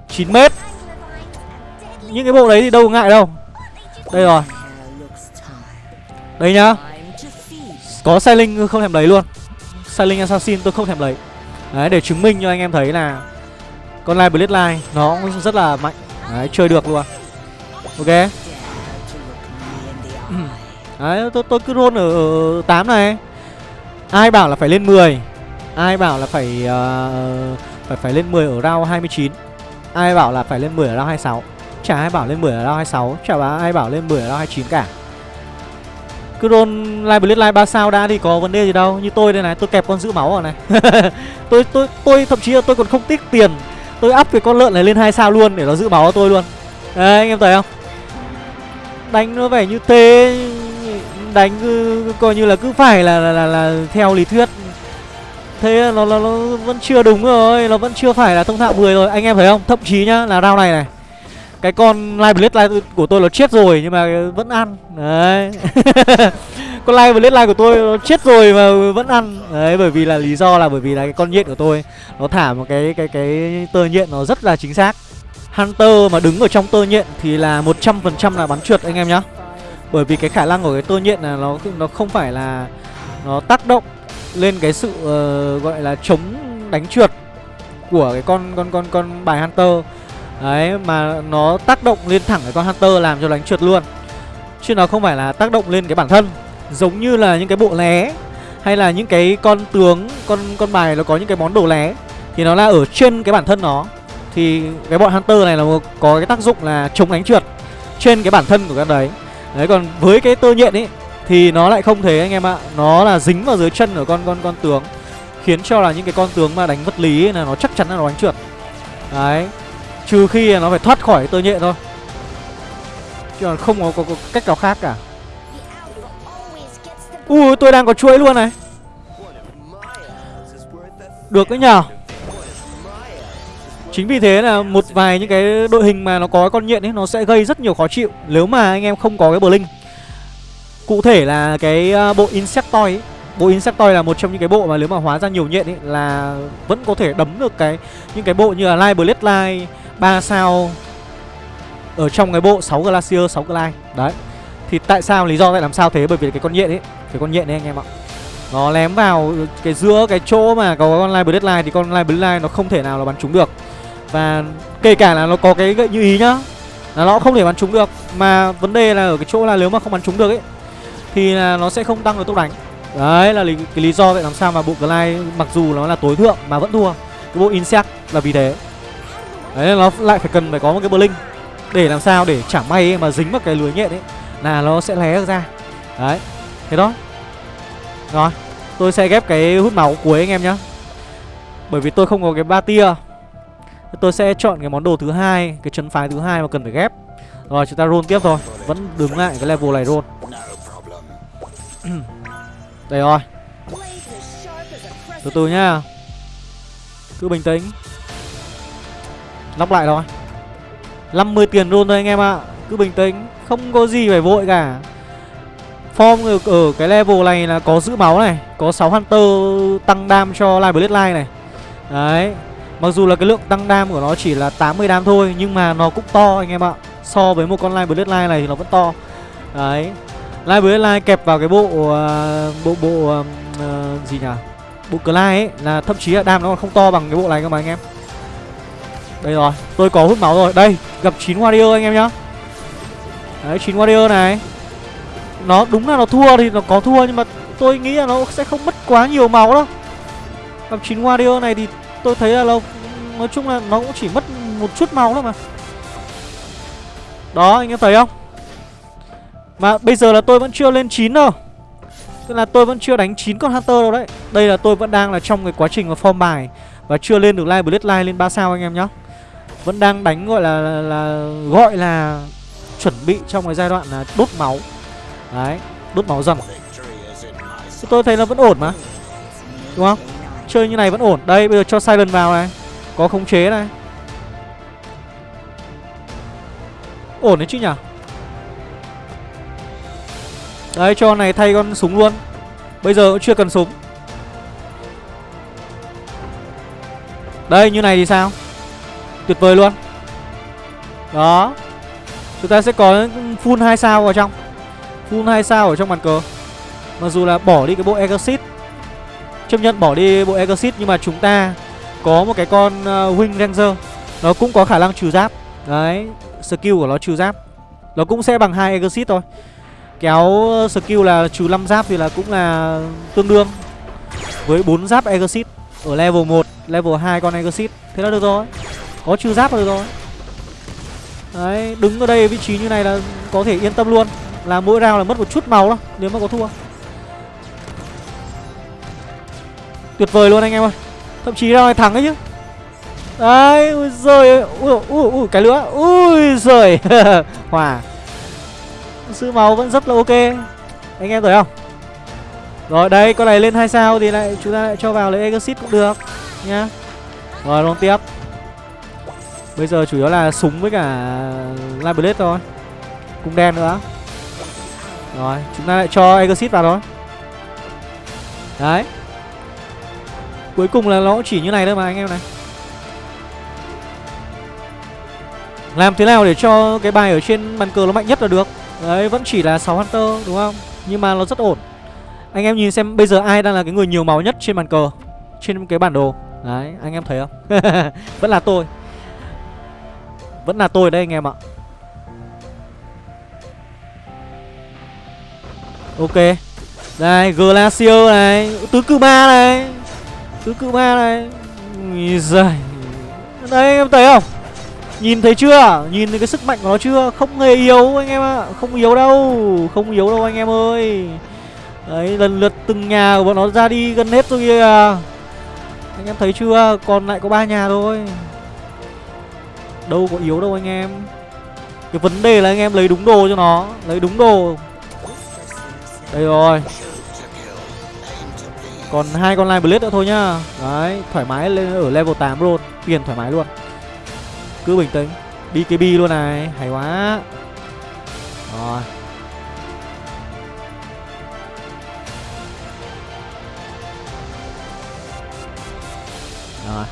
9 mét. Những cái bộ đấy thì đâu ngại đâu. Đây rồi. Đây nhá. Có Sailing không thèm lấy luôn. Sailing Assassin tôi không thèm lấy. Đấy để chứng minh cho anh em thấy là Con Live Bloodline nó cũng rất là mạnh. Đấy chơi được luôn. Ok. Đấy tôi, tôi cứ roll ở, ở 8 này. Ai bảo là phải lên 10 Ai bảo là phải uh, phải phải lên 10 ở round 29 Ai bảo là phải lên 10 ở round 26 Chả ai bảo lên 10 ở round 26 Chả ai bảo lên 10 ở round 29 cả. Cứ roll live blitz live 3 sao đã thì có vấn đề gì đâu. Như tôi đây này tôi kẹp con giữ máu vào này. Tôi, tôi tôi thậm chí là tôi còn không tiếc tiền. Tôi up cái con lợn này lên 2 sao luôn để nó giữ máu cho tôi luôn. Đấy anh em thấy không? Đánh nó vẻ như thế đánh cứ, coi như là cứ phải là là, là, là theo lý thuyết. Thế nó, nó nó vẫn chưa đúng rồi nó vẫn chưa phải là thông thạo 10 rồi. Anh em thấy không? Thậm chí nhá là rau này này cái con live blade live của tôi nó chết rồi nhưng mà vẫn ăn. Đấy. Con live blade live của tôi nó chết rồi mà vẫn ăn. Đấy bởi vì là lý do là bởi vì là cái con nhện của tôi nó thả một cái cái cái tơ nhện nó rất là chính xác. Hunter mà đứng ở trong tơ nhện thì là một trăm phần trăm là bắn trượt anh em nhá bởi vì cái khả năng của cái tơ nhện là nó nó không phải là nó tác động lên cái sự uh, gọi là chống đánh trượt của cái con con con con bài hunter. Đấy mà nó tác động lên thẳng cái con hunter làm cho đánh trượt luôn. Chứ nó không phải là tác động lên cái bản thân. Giống như là những cái bộ lé hay là những cái con tướng con con bài nó có những cái món đồ lé thì nó là ở trên cái bản thân nó. Thì cái bọn hunter này là có cái tác dụng là chống đánh trượt trên cái bản thân của các đấy. Đấy còn với cái tơ nhện ấy Thì nó lại không thế anh em ạ. Nó là dính vào dưới chân của con con con tướng Khiến cho là những cái con tướng mà đánh vật lý ấy, là nó chắc chắn là nó đánh trượt. Đấy Trừ khi là nó phải thoát khỏi tơ nhện thôi. Chứ còn không có, có, có cách nào khác cả. Ui tôi đang có chuỗi luôn này. Được đấy nhờ. Chính vì thế là một vài những cái đội hình mà nó có con nhện ấy Nó sẽ gây rất nhiều khó chịu Nếu mà anh em không có cái bờ linh Cụ thể là cái à, bộ Insectoid ấy. Bộ Insectoid là một trong những cái bộ mà nếu mà hóa ra nhiều nhện ấy Là vẫn có thể đấm được cái Những cái bộ như là Light Blade Light, 3 sao Ở trong cái bộ 6 Glacier 6 Glide. Đấy. Thì tại sao lý do tại làm sao thế? Bởi vì cái con nhện ấy Cái con nhện ấy anh em ạ. Nó lém vào cái giữa cái chỗ mà có con Light Blade Light Thì con Light Blade Light nó không thể nào là bắn trúng được và kể cả là nó có cái gậy như ý nhá Là nó không thể bắn trúng được. Mà vấn đề là ở cái chỗ là nếu mà không bắn trúng được ấy Thì là nó sẽ không tăng được tốc đánh. Đấy là lý, cái lý do vậy làm sao mà bộ Glide mặc dù nó là tối thượng mà vẫn thua. Cái bộ Insect là vì thế. Đấy nó lại phải cần phải có một cái blink Để làm sao để chả may ấy, mà dính vào cái lưới nhện ấy Là nó sẽ lé ra. Đấy Thế đó. Rồi Tôi sẽ ghép cái hút máu cuối anh em nhá. Bởi vì tôi không có cái ba tia. Tôi sẽ chọn cái món đồ thứ hai Cái chân phái thứ hai mà cần phải ghép. Rồi chúng ta roll tiếp thôi. Vẫn đứng lại cái level này roll. Đây rồi. Từ từ nhá. Cứ bình tĩnh. Lóc lại rồi. 50 tiền roll thôi anh em ạ. À. Cứ bình tĩnh. Không có gì phải vội cả. Form ở, ở cái level này là có giữ máu này Có 6 Hunter tăng đam cho Live Bloodline này. Đấy. Mặc dù là cái lượng tăng đam của nó chỉ là 80 đam thôi Nhưng mà nó cũng to anh em ạ. So với một con Live Bloodline này thì nó vẫn to. Đấy. Live Bloodline kẹp vào cái bộ uh, Bộ bộ uh, Gì nhỉ? Bộ Clyde ấy là thậm chí là đam nó còn không to bằng cái bộ này cơ mà anh em. Đây rồi Tôi có hút máu rồi. Đây gặp 9 Warrior anh em nhá. Đấy 9 Warrior này. Nó đúng là nó thua thì nó có thua Nhưng mà tôi nghĩ là nó sẽ không mất quá nhiều máu đâu. Gặp 9 Warrior này thì tôi thấy là nó Nói chung là nó cũng chỉ mất một chút máu thôi mà. Đó anh em thấy không? Mà bây giờ là tôi vẫn chưa lên 9 đâu. Tức là tôi vẫn chưa đánh 9 con Hunter đâu đấy. Đây là tôi vẫn đang là trong cái quá trình mà form bài Và chưa lên được Live Bloodline lên 3 sao anh em nhá. Vẫn đang đánh gọi là, là, là Gọi là Chuẩn bị trong cái giai đoạn là đốt máu. Đấy Đốt máu dần Tôi thấy nó vẫn ổn mà. Đúng không? Chơi như này vẫn ổn. Đây, bây giờ cho Silent vào này. Có khống chế này. Ổn đấy chứ nhỉ? Đấy cho này thay con súng luôn. Bây giờ cũng chưa cần súng. Đây, như này thì sao? Tuyệt vời luôn. Đó. Chúng ta sẽ có full 2 sao vào trong. Full 2 sao ở trong bàn cờ. Mặc dù là bỏ đi cái bộ Exit Chấp nhận bỏ đi bộ Exit Nhưng mà chúng ta có một cái con uh, Wing Ranger. Nó cũng có khả năng trừ giáp. Đấy Skill của nó trừ giáp. Nó cũng sẽ bằng hai Exit thôi. Kéo ờ, skill là trừ 5 giáp thì là cũng là tương đương Với 4 giáp Exit. Ở level 1, level 2 con Exit. Thế là được rồi. Có trừ giáp là được rồi. Đấy, đứng ở đây vị trí như này là có thể yên tâm luôn. Là mỗi round là mất một chút máu thôi Nếu mà có thua. Tuyệt vời luôn anh em ơi. Thậm chí ra ngoài thắng ấy chứ. Đấy, ui giời ui, ui, ui, cái nữa. Ui giời. Hòa. Sự máu vẫn rất là ok. Anh em thấy không? Rồi đây con này lên hai sao thì lại chúng ta lại cho vào lấy exit cũng được Nhá. Rồi luôn tiếp. Bây giờ chủ yếu là súng với cả Light Blade thôi. Cung đen nữa. Rồi chúng ta lại cho exit vào thôi. Đấy. Cuối cùng là nó chỉ như này thôi mà, anh em này. Làm thế nào để cho cái bài ở trên bàn cờ nó mạnh nhất là được? Đấy, vẫn chỉ là 6 Hunter, đúng không? Nhưng mà nó rất ổn. Anh em nhìn xem, bây giờ ai đang là cái người nhiều máu nhất trên bàn cờ, Trên cái bản đồ? Đấy, anh em thấy không? Vẫn là tôi. Vẫn là tôi đây anh em ạ. Ok. Đây Glacier này, Tứ cự ma này. Tứ cự ma này Giời. Đây anh em thấy không? Nhìn thấy chưa? Nhìn thấy cái sức mạnh của nó chưa? Không hề yếu anh em ạ. À. Không yếu đâu. Không yếu đâu anh em ơi. Đấy, lần lượt từng nhà của bọn nó ra đi gần hết rồi kìa. Anh em thấy chưa? Còn lại có ba nhà thôi. Đâu có yếu đâu anh em. Cái vấn đề là anh em lấy đúng đồ cho nó. Lấy đúng đồ. Đây rồi. Còn hai con line blade nữa thôi nhá. Đấy, thoải mái lên ở level 8 luôn. Tiền thoải mái luôn. Cứ bình tĩnh. BKB luôn này. Hay quá. Rồi. Rồi.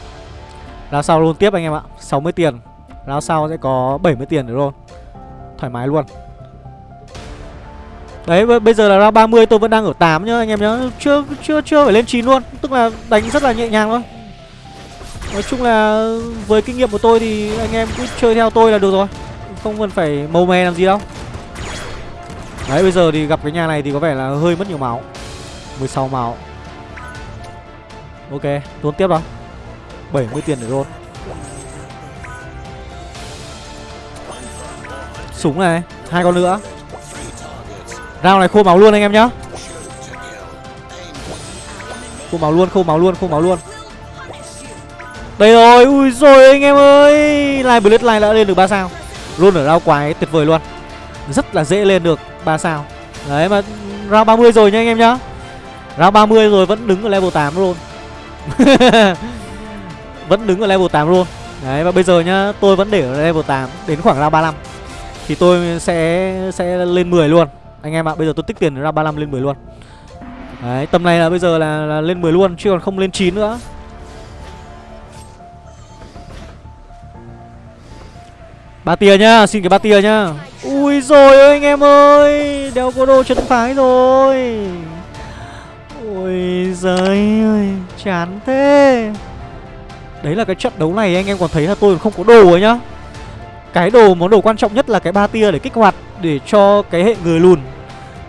Lao sau luôn tiếp anh em ạ. 60 tiền. Lao sau sẽ có 70 tiền nữa luôn Thoải mái luôn. Đấy bây giờ là ra 30 tôi vẫn đang ở 8 nhá anh em nhá. Chưa chưa chưa phải lên 9 luôn. Tức là đánh rất là nhẹ nhàng thôi. Nói chung là với kinh nghiệm của tôi thì anh em cứ chơi theo tôi là được rồi. Không cần phải màu mè làm gì đâu. Đấy bây giờ thì gặp cái nhà này thì có vẻ là hơi mất nhiều máu. 16 máu. Ok, tốn tiếp đó. 70 tiền để luôn Súng này hai con nữa. Round này khô máu luôn anh em nhá. Khô máu luôn, khô máu luôn, khô máu luôn. Đây rồi, ui rồi anh em ơi. Live Blade Live đã lên được 3 sao. Luôn ở round quái tuyệt vời luôn. Rất là dễ lên được 3 sao. Đấy mà round 30 rồi nha anh em nhá. Round 30 rồi vẫn đứng ở level 8 luôn. Vẫn đứng ở level 8 luôn. Đấy và bây giờ nhá tôi vẫn để ở level 8 Đến khoảng round 35 Thì tôi sẽ sẽ lên 10 luôn. Anh em ạ bây giờ tôi tích tiền ra 35 lên 10 luôn. Đấy tầm này là bây giờ là, là lên 10 luôn Chứ còn không lên 9 nữa. Ba tia nhá, xin cái ba tia nhá. Ui rồi ơi anh em ơi Đeo có đồ chân phái rồi. Ôi giời ơi Chán thế. Đấy là cái trận đấu này anh em còn thấy là tôi không có đồ ấy nhá. Cái đồ món đồ quan trọng nhất là cái ba tia để kích hoạt Để cho cái hệ người lùn.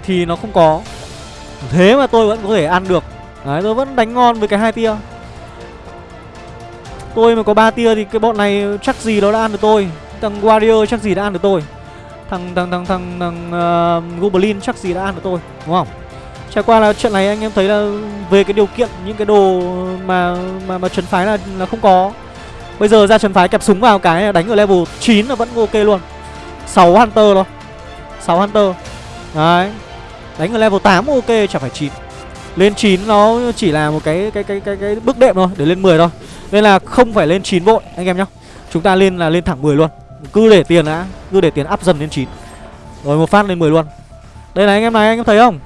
Thì nó không có Thế mà tôi vẫn có thể ăn được Đấy tôi vẫn đánh ngon với cái hai tia Tôi mà có ba tia thì cái bọn này chắc gì nó đã ăn được tôi Thằng Warrior chắc gì đã ăn được tôi Thằng thằng thằng thằng, thằng uh, Goblin chắc gì đã ăn được tôi Đúng không Trải qua là trận này anh em thấy là về cái điều kiện những cái đồ mà mà mà trấn phái là là không có. Bây giờ ra trấn phái kẹp súng vào cái đánh ở level 9 là vẫn ok luôn. 6 hunter thôi. 6 hunter. Đấy. Đánh ở level 8 ok chẳng phải 9. Lên 9 nó chỉ là một cái cái cái cái cái bước đệm thôi để lên 10 thôi. Nên là không phải lên 9 vội anh em nhá. Chúng ta lên là lên thẳng 10 luôn. Cứ để tiền đã, cứ để tiền up dần lên 9. Rồi một phát lên 10 luôn. Đây này anh em này anh em thấy không?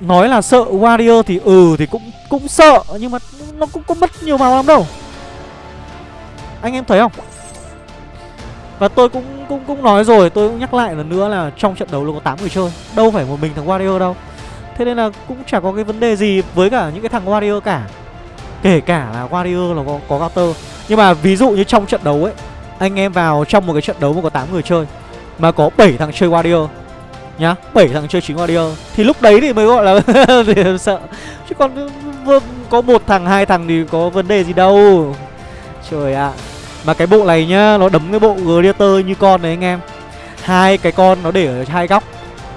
Nói là sợ Warrior thì ừ thì cũng cũng sợ Nhưng mà nó cũng có mất nhiều màu lắm đâu Anh em thấy không và tôi cũng cũng cũng nói rồi Tôi cũng nhắc lại lần nữa là trong trận đấu là có 8 người chơi Đâu phải một mình thằng Warrior đâu. Thế nên là cũng chả có cái vấn đề gì với cả những cái thằng Warrior cả. Kể cả là Warrior là có, có counter. Nhưng mà ví dụ như trong trận đấu ấy Anh em vào trong một cái trận đấu mà có 8 người chơi Mà có 7 thằng chơi Warrior nhá bảy thằng chơi chính Warrior thì lúc đấy thì mới gọi là thì sợ. Chứ còn có một thằng hai thằng thì có vấn đề gì đâu. Trời ạ. à mà cái bộ này nhá nó đấm cái bộ gladiator như con đấy anh em. Hai cái con nó để ở hai góc.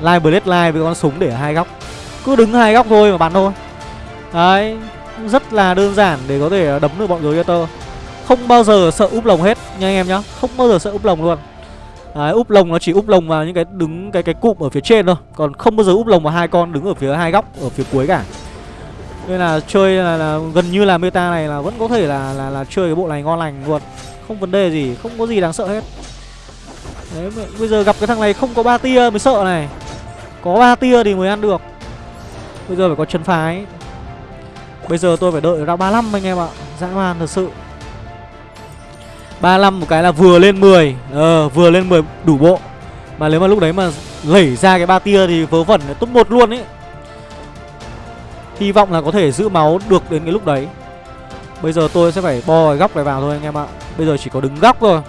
Live blade Live với con súng để ở hai góc. Cứ đứng hai góc thôi mà bắn thôi. Đấy rất là đơn giản để có thể đấm được bọn gladiator. Không bao giờ sợ úp lồng hết nha anh em nhá. Không bao giờ sợ úp lồng luôn. Đấy, úp lồng nó chỉ úp lồng vào những cái đứng cái cái cụm ở phía trên thôi. Còn không bao giờ úp lồng vào hai con đứng ở phía hai góc ở phía cuối cả. Nên là chơi là, là gần như là meta này là vẫn có thể là là là chơi cái bộ này ngon lành luôn không vấn đề gì, không có gì đáng sợ hết. Đấy bây giờ gặp cái thằng này không có ba tia mới sợ này. Có ba tia thì mới ăn được. Bây giờ phải có chân phái. Bây giờ tôi phải đợi ra 35 anh em ạ. Dã man thật sự. 35 một cái là vừa lên 10 Ờ vừa lên 10 đủ bộ. Mà nếu mà lúc đấy mà lẩy ra cái ba tia thì vớ vẩn top một luôn ấy. Hy vọng là có thể giữ máu được đến cái lúc đấy. Bây giờ tôi sẽ phải bo cái góc này vào thôi anh em ạ. Bây giờ chỉ có đứng góc thôi.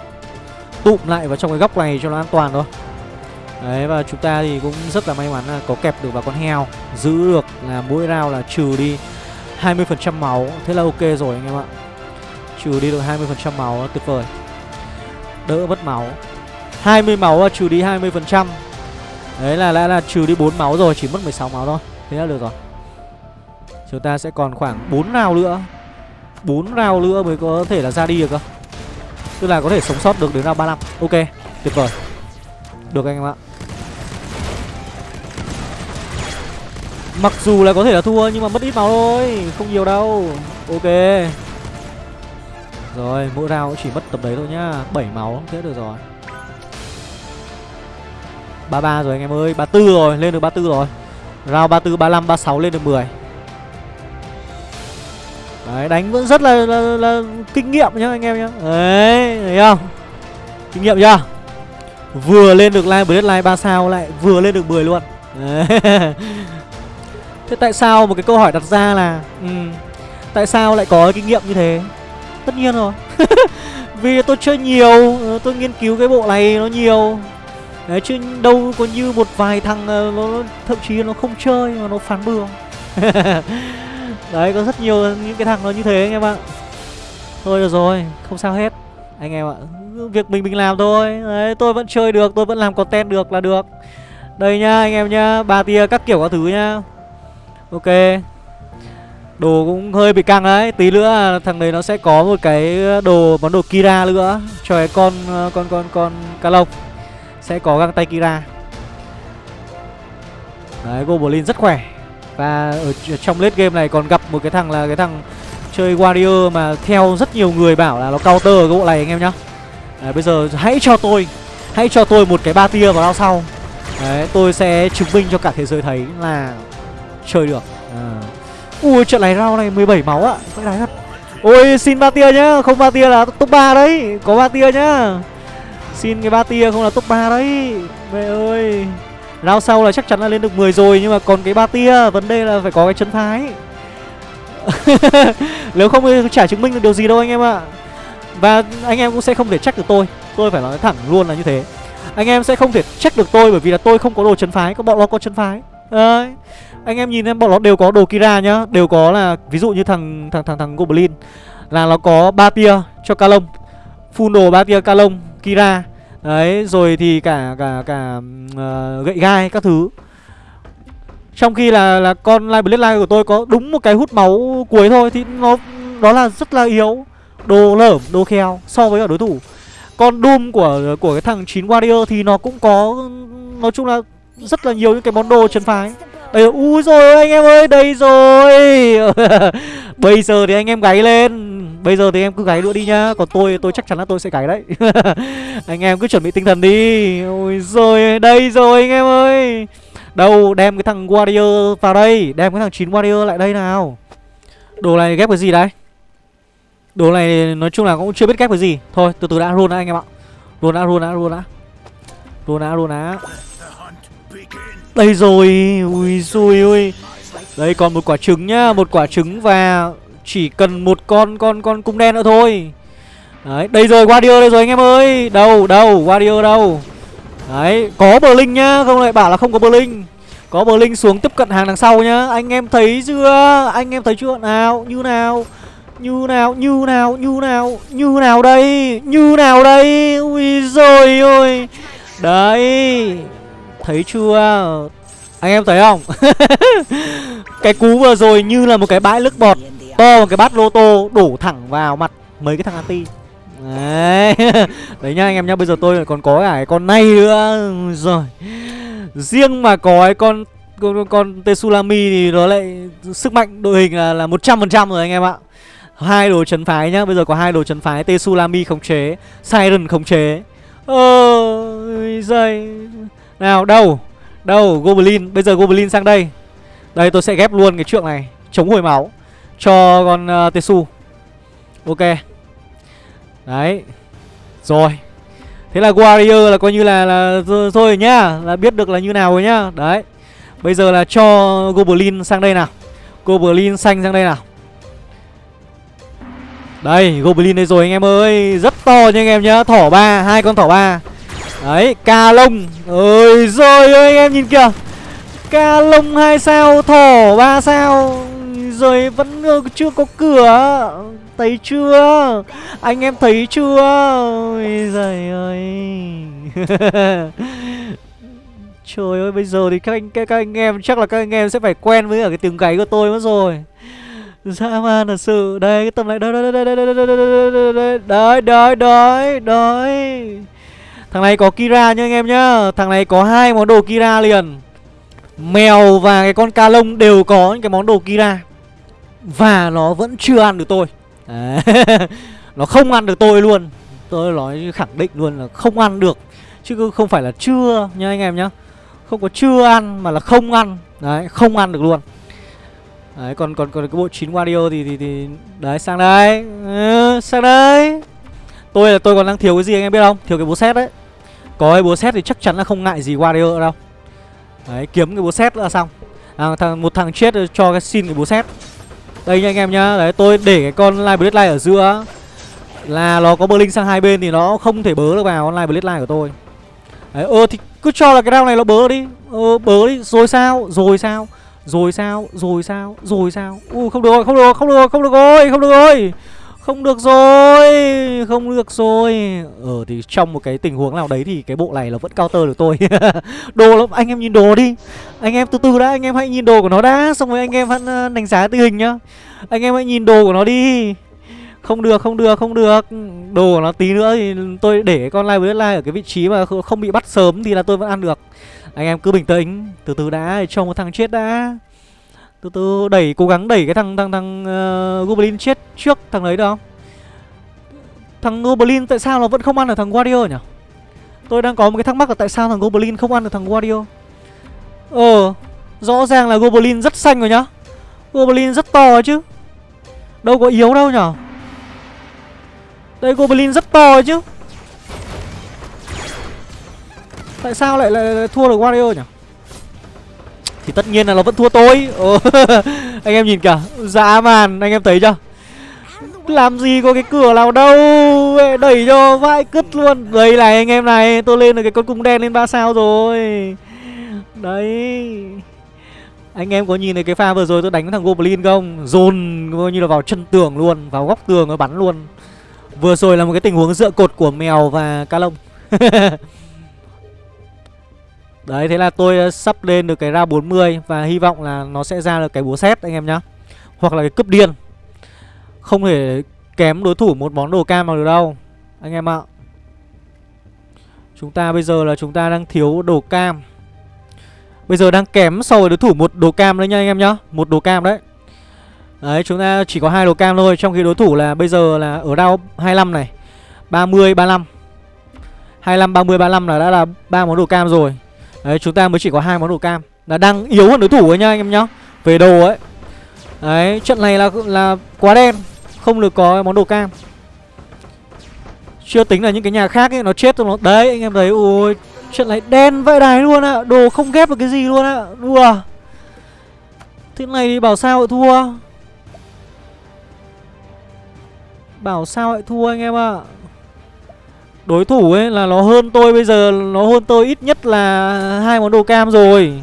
Tụm lại vào trong cái góc này cho nó an toàn thôi. Đấy, và chúng ta thì cũng rất là may mắn là có kẹp được vào con heo. Giữ được là mỗi round là trừ đi 20% máu. Thế là ok rồi anh em ạ. Trừ đi được 20% máu, tuyệt vời. Đỡ mất máu. 20 máu trừ đi 20% Đấy là đã là trừ đi 4 máu rồi, Chỉ mất 16 máu thôi. Thế là được rồi. Chúng ta sẽ còn khoảng 4 round nữa. 4 round nữa mới có thể là ra đi được cơ. Tức là có thể sống sót được đến round 35 Ok tuyệt vời. Được anh em ạ. Mặc dù là có thể là thua nhưng mà mất ít máu thôi Không nhiều đâu. Ok. Rồi, mỗi round cũng chỉ mất tập đấy thôi nhá. 7 máu, thế được rồi. 33 rồi anh em ơi 34 rồi, lên được 34 rồi. Round 34, 35, 36 lên được 10 Đấy, đánh vẫn rất là, là, là, kinh nghiệm nhá anh em nhá. Đấy, thấy không? Kinh nghiệm chưa? Vừa lên được line Blade line 3 sao lại vừa lên được 10 luôn. Đấy. Thế tại sao một cái câu hỏi đặt ra là ừ, Tại sao lại có kinh nghiệm như thế? Tất nhiên rồi. Vì tôi chơi nhiều ờ, Tôi nghiên cứu cái bộ này nó nhiều. Đấy chứ đâu có như một vài thằng nó, nó thậm chí nó không chơi mà nó phán bừa. Đấy, có rất nhiều những cái thằng nó như thế anh em ạ. Thôi được rồi, Không sao hết. Anh em ạ Việc mình mình làm thôi. Đấy, tôi vẫn chơi được, Tôi vẫn làm content được là được. Đây nhá, anh em nhá, ba tia các kiểu các thứ nhá. Ok. Đồ cũng hơi bị căng đấy, Tí nữa thằng đấy nó sẽ có một cái đồ, Món đồ Kira nữa. Cho cái con con con con cá lộc Sẽ có găng tay Kira. Đấy, Goblin rất khỏe. Và ở trong late game này còn gặp một cái thằng là cái thằng Chơi Warrior mà theo rất nhiều người bảo là nó counter cái bộ này anh em nhá. Đấy, Bây giờ hãy cho tôi Hãy cho tôi một cái ba tia vào round sau. Đấy tôi sẽ chứng minh cho cả thế giới thấy là Chơi được. À. Ui trận này round này 17 máu ạ Phải đáy thật. Ôi xin ba tia nhá Không ba tia là top 3 đấy Có ba tia nhá. Xin cái ba tia không là top 3 đấy Mẹ ơi. Rao sau là chắc chắn là lên được 10 rồi Nhưng mà còn cái ba tia Vấn đề là phải có cái chân thái. Nếu không thì chả chứng minh được điều gì đâu anh em ạ. Và anh em cũng sẽ không thể trách được tôi. Tôi phải nói thẳng luôn là như thế. Anh em sẽ không thể trách được tôi Bởi vì là tôi không có đồ chân phái Có bọn nó có chân phái. Đấy. Anh em nhìn em bọn nó đều có đồ Kira nhá. Đều có là Ví dụ như thằng thằng thằng thằng Goblin Là nó có ba tia cho Kalong. Full đồ ba tia Kalong, Kira. Đấy rồi thì cả cả cả uh, gậy gai các thứ. Trong khi là là con Live Bloodline của tôi có đúng một cái hút máu cuối thôi Thì nó đó là rất là yếu Đồ lởm, đồ kheo so với cả đối thủ. Con Doom của của cái thằng 9 Warrior thì nó cũng có Nói chung là rất là nhiều những cái món đồ chân phái. Đây ui rồi anh em ơi, đây rồi. Bây giờ thì anh em gáy lên. Bây giờ thì em cứ gáy nữa đi nhá. Còn tôi tôi chắc chắn là tôi sẽ gáy đấy. Anh em cứ chuẩn bị tinh thần đi. Ôi rồi đây rồi anh em ơi. Đâu, đem cái thằng Warrior vào đây. Đem cái thằng 9 Warrior lại đây nào. Đồ này ghép cái gì đấy Đồ này nói chung là cũng chưa biết ghép cái gì. Thôi, từ từ đã, luôn đã anh em ạ. Luôn đã luôn đã luôn đã. Luôn đã luôn đã. Đây rồi. Ui xui ui Đây còn một quả trứng nhá, Một quả trứng và chỉ cần một con con con cung đen nữa thôi Đấy đây rồi Warrior đây rồi anh em ơi Đâu đâu Warrior đâu Đấy, có bờ linh nhá, không lại bảo là không có bờ linh. Có bờ linh xuống tiếp cận hàng đằng sau nhá. Anh em thấy chưa? Anh em thấy chưa? Nào, như nào? Như nào? Như nào? Như nào? Như nào đây? Như nào đây? Ui rồi ôi. Đấy. Thấy chưa? Anh em thấy không? cái cú vừa rồi như là một cái bãi nước bọt to một cái bát lô tô đổ thẳng vào mặt mấy cái thằng anti Đấy Đấy nhá anh em nhá Bây giờ tôi còn có cả cái con này nữa Rồi Riêng mà có cái con con, con Tetsulami thì nó lại sức mạnh đội hình là là một trăm phần trăm rồi anh em ạ. Hai đồ chấn phái nhá, bây giờ có hai đồ chấn phái Tetsulami khống chế, Siren khống chế. Ôi giời. Nào đâu? Đâu Goblin, bây giờ Goblin sang đây. Đây tôi sẽ ghép luôn cái trượng này, chống hồi máu cho con ờ, uh, Tesu. Ok. Đấy. Rồi. Thế là Warrior là coi như là là thôi nhá Là biết được là như nào rồi nhá. Đấy. Bây giờ là cho Goblin sang đây nào. Goblin xanh sang đây nào. Đây Goblin đây rồi anh em ơi. Rất to nha anh em nhá. Thỏ ba hai con thỏ ba. Đấy Ca lông. Ơi rồi ơi anh em nhìn kìa. Ca lông hai sao Thỏ ba sao. Rồi vẫn chưa có cửa Thấy chưa Anh em thấy chưa Ôi giời ơi Trời ơi bây giờ thì các anh các, các anh em chắc là các anh em sẽ phải quen với cả cái tiếng gáy của tôi mất rồi. Dã man thật sự. Đây cái tầm này đây đây đây đây đây đây đây đây đây đây đây. Thằng này có Kira nha anh em nhá. Thằng này có hai món đồ Kira liền. Mèo và cái con ca lông đều có những cái món đồ Kira. Và nó vẫn chưa ăn được tôi. nó không ăn được tôi luôn. Tôi nói khẳng định luôn là không ăn được. Chứ không phải là chưa nha anh em nhá. Không có chưa ăn mà là không ăn. Đấy không ăn được luôn. Đấy còn còn còn cái bộ 9 Wario thì thì thì đấy sang đây. Ừ, sang đây. Tôi là tôi còn đang thiếu cái gì anh em biết không? Thiếu cái búa xét đấy. Có cái búa xét thì chắc chắn là không ngại gì Wario đâu. Đấy kiếm cái búa xét là xong. À, thằng một thằng chết cho cái xin cái búa xét đây nha anh em nhá. Đấy, tôi để cái con Live line ở giữa Là nó có bơ linh sang hai bên Thì nó không thể bớ được vào con Live line của tôi. Đấy, ơ, thì cứ cho là cái round này nó bớ đi. Ờ bớ đi. Rồi sao? Rồi sao? Rồi sao? Rồi sao? Rồi sao? U không được rồi, Không được không được không được rồi, Không được rồi. Không được rồi, Không được rồi. Ờ thì trong một cái tình huống nào đấy Thì cái bộ này là vẫn counter được tôi. Đồ lắm, Anh em nhìn đồ đi. Anh em từ từ đã, Anh em hãy nhìn đồ của nó đã, Xong rồi anh em vẫn ờ, đánh giá tình hình nhá. Anh em hãy nhìn đồ của nó đi. Không được không được không được. Đồ của nó tí nữa thì tôi để con live với live Ở cái vị trí mà không bị bắt sớm Thì là tôi vẫn ăn được. Anh em cứ bình tĩnh, Từ từ đã, cho một thằng chết đã từ từ đẩy cố gắng đẩy cái thằng thằng thằng uh, goblin chết trước thằng đấy được không? Thằng goblin tại sao nó vẫn không ăn được thằng warrior nhỉ? Tôi đang có một cái thắc mắc là tại sao thằng goblin không ăn được thằng warrior ờ rõ ràng là goblin rất xanh rồi nhá. Goblin rất to chứ. Đâu có yếu đâu nhở đây goblin rất to chứ. Tại sao lại, lại, lại thua được warrior nhỉ? Thì tất nhiên là nó vẫn thua tôi. Anh em nhìn kìa, Dã man, anh em thấy chưa? Làm gì có cái cửa nào đâu Đẩy cho vãi cứt luôn. Đây này, anh em này, Tôi lên được cái con cung đen lên 3 sao rồi. Đấy. Anh em có nhìn thấy cái pha vừa rồi tôi đánh thằng Goblin không? Dồn coi như là vào chân tường luôn, Vào góc tường nó bắn luôn. Vừa rồi là một cái tình huống dựa cột của mèo và ca lông. Đấy thế là tôi sắp lên được cái ra 40 Và hy vọng là nó sẽ ra được cái búa xét anh em nhá. Hoặc là cái cướp điên. Không thể kém đối thủ một món đồ cam nào được đâu Anh em ạ. Chúng ta bây giờ là chúng ta đang thiếu đồ cam. Bây giờ đang kém so với đối thủ một đồ cam đấy nha anh em nhá. Một đồ cam đấy. Đấy chúng ta chỉ có hai đồ cam thôi Trong khi đối thủ là bây giờ là ở đao 25 này. 30, 35 25, 30, 35 là đã là ba món đồ cam rồi. Đấy, chúng ta mới chỉ có hai món đồ cam. Là đang yếu hơn đối thủ ấy nha, anh em nhá. Về đồ ấy. Đấy, trận này là là quá đen. Không được có món đồ cam. Chưa tính là những cái nhà khác ấy, Nó chết rồi nó, Đấy, anh em thấy Ui trận này đen vậy đài luôn ạ. À. Đồ không ghép được cái gì luôn ạ. À. Đùa. Thế này thì bảo sao lại thua? Bảo sao lại thua, anh em ạ? à. Đối thủ ấy là nó hơn tôi bây giờ, Nó hơn tôi ít nhất là hai món đồ cam rồi.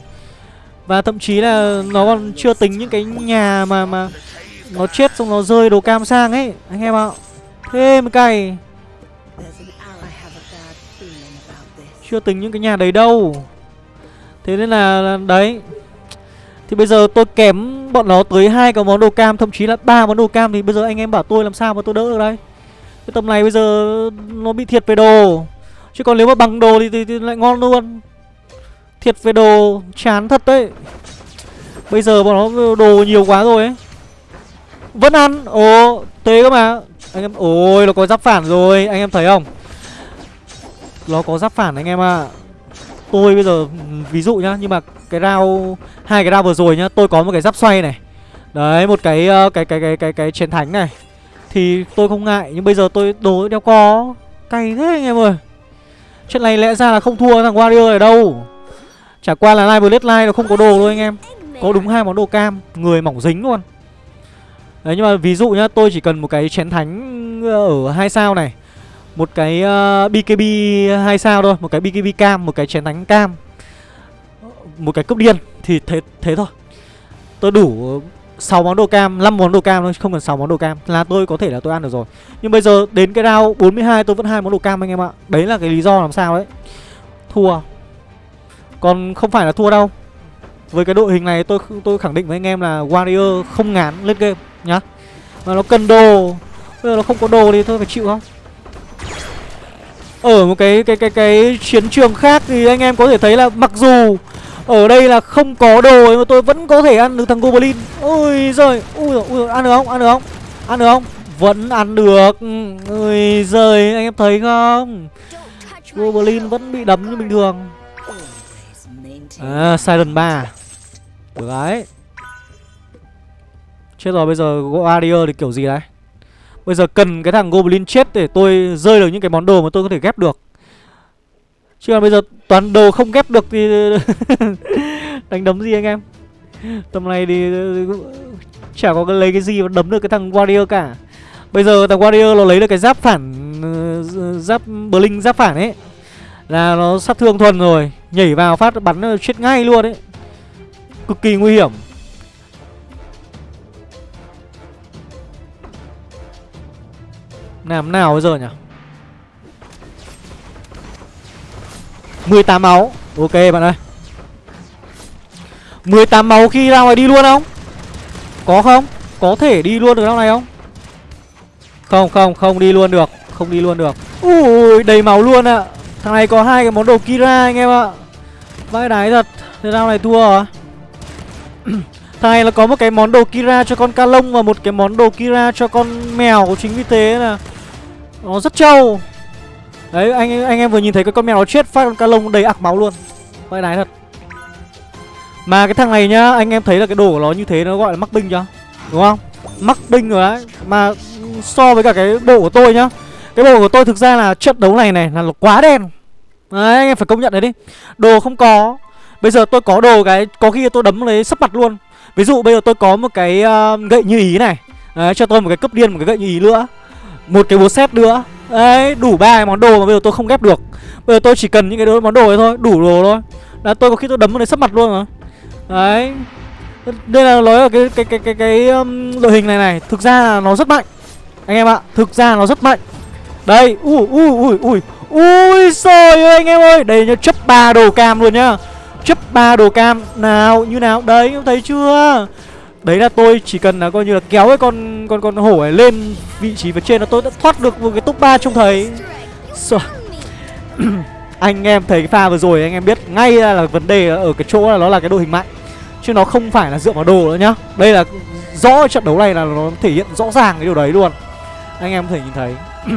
Và thậm chí là nó còn chưa tính những cái nhà mà mà Nó chết xong nó rơi đồ cam sang ấy, Anh em ạ. Thế mới cày Chưa tính những cái nhà đấy đâu. Thế nên là đấy. Thì bây giờ tôi kém bọn nó tới hai cái món đồ cam, Thậm chí là ba món đồ cam Thì bây giờ anh em bảo tôi làm sao mà tôi đỡ được đây? Cái tầm này bây giờ nó bị thiệt về đồ. Chứ còn nếu mà bằng đồ thì, thì, thì lại ngon luôn. Thiệt về đồ chán thật đấy. Bây giờ bọn nó đồ nhiều quá rồi ấy. Vẫn ăn. Ồ tế cơ mà. Anh em Ôi nó có giáp phản rồi. Anh em thấy không? Nó có giáp phản anh em ạ. À. Tôi bây giờ ví dụ nhá Nhưng mà cái rau hai cái rau vừa rồi nhá Tôi có một cái giáp xoay này. Đấy một cái cái cái cái cái cái, cái chiến thánh này thì tôi không ngại Nhưng bây giờ tôi đồ đeo co Cay thế anh em ơi. Chuyện này lẽ ra là không thua thằng Warrior ở đâu. Chả qua là live Blade Live nó không có đồ thôi anh em. Có đúng hai món đồ cam Người mỏng dính luôn. Đấy nhưng mà ví dụ nhá Tôi chỉ cần một cái chén thánh ờ, ở hai sao này Một cái ờ, uh, BKB hai sao thôi Một cái BKB cam Một cái chén thánh cam Một cái cướp điên Thì thế, thế thôi. Tôi đủ 6 món đồ cam, 5 món đồ cam thôi, không cần 6 món đồ cam là tôi có thể là tôi ăn được rồi. Nhưng bây giờ đến cái round 42 tôi vẫn hai món đồ cam anh em ạ. Đấy là cái lý do làm sao đấy. Thua. Còn không phải là thua đâu. Với cái đội hình này tôi tôi khẳng định với anh em là Warrior không ngán lên game nhá. Mà nó cần đồ. Bây giờ nó không có đồ thì thôi phải chịu không? Ở một cái cái cái cái chiến trường khác thì anh em có thể thấy là mặc dù ở đây là không có đồ mà tôi vẫn có thể ăn được thằng Goblin Ôi giời, Ui ui ăn được không? Ăn được không? Ăn được không? Vẫn ăn được Ôi giời, anh em thấy không? Goblin vẫn bị đấm như bình thường À Silent 3 Được đấy Chết rồi, bây giờ Warrior thì kiểu gì đấy Bây giờ cần cái thằng Goblin chết để tôi rơi được những cái món đồ mà tôi có thể ghép được Chứ còn bây giờ toàn đồ không ghép được thì đánh đấm gì anh em? Tầm này thì ờ, ờ, chả có cái lấy cái gì mà đấm được cái thằng Warrior cả. Bây giờ thằng Warrior nó lấy được cái giáp phản ờ, Giáp Blink giáp phản ấy, Là nó sát thương thuần rồi. Nhảy vào phát bắn chết ngay luôn ấy. Cực kỳ nguy hiểm. Làm nào bây giờ nhỉ? 18 máu. Ok, bạn ơi. 18 máu khi ra ngoài đi luôn không? Có không? Có thể đi luôn được trong này không? Không không không đi luôn được, Không đi luôn được. Ui, đầy máu luôn ạ. À. Thằng này có hai cái món đồ Kira anh em ạ. Vãi đái thật, Thế nào này thua hả? Thằng này là có một cái món đồ Kira cho con ca lông Và một cái món đồ Kira cho con mèo, Chính vì thế là Nó rất trâu. Đấy anh anh em vừa nhìn thấy cái con mèo nó chết phát con ca lông đầy ạc máu luôn. Vậy này thật. Mà cái thằng này nhá Anh em thấy là cái đồ của nó như thế nó gọi là mắc binh chưa? Đúng không? Mắc binh rồi đấy. Mà so với cả cái bộ của tôi nhá. Cái bộ của tôi thực ra là trận đấu này này là nó quá đen. Đấy anh em phải công nhận đấy đi. Đồ không có. Bây giờ tôi có đồ cái Có khi tôi đấm lấy sấp mặt luôn. Ví dụ bây giờ tôi có một cái uh, gậy như ý này. Đấy cho tôi một cái cấp điên một cái gậy như ý nữa. Một cái búa xét nữa. Đấy đủ ba cái món đồ mà bây giờ tôi không ghép được. Bây giờ tôi chỉ cần những cái món đồ ấy thôi Đủ đồ thôi. Là tôi có khi tôi đấm vào đấy sấp mặt luôn mà. Đấy. Đây là nói là cái cái cái cái cái um, đội hình này này Thực ra là nó rất mạnh. Anh em ạ Thực ra nó rất mạnh. Đây Ui ui ui ui. Ui trời ơi anh em ơi. Đây nhá chấp ba đồ cam luôn nhá. Chấp ba đồ cam. Nào như nào? Đấy em thấy chưa? Đấy là tôi chỉ cần là coi như là kéo cái con con con hổ này lên vị trí phía trên là tôi đã thoát được một cái top 3 trông thấy. So. Anh em thấy cái pha vừa rồi anh em biết ngay là, là vấn đề ở cái chỗ là nó là cái đội hình mạnh Chứ nó không phải là dựa vào đồ nữa nhá. Đây là rõ trận đấu này là nó thể hiện rõ ràng cái điều đấy luôn. Anh em có thể nhìn thấy.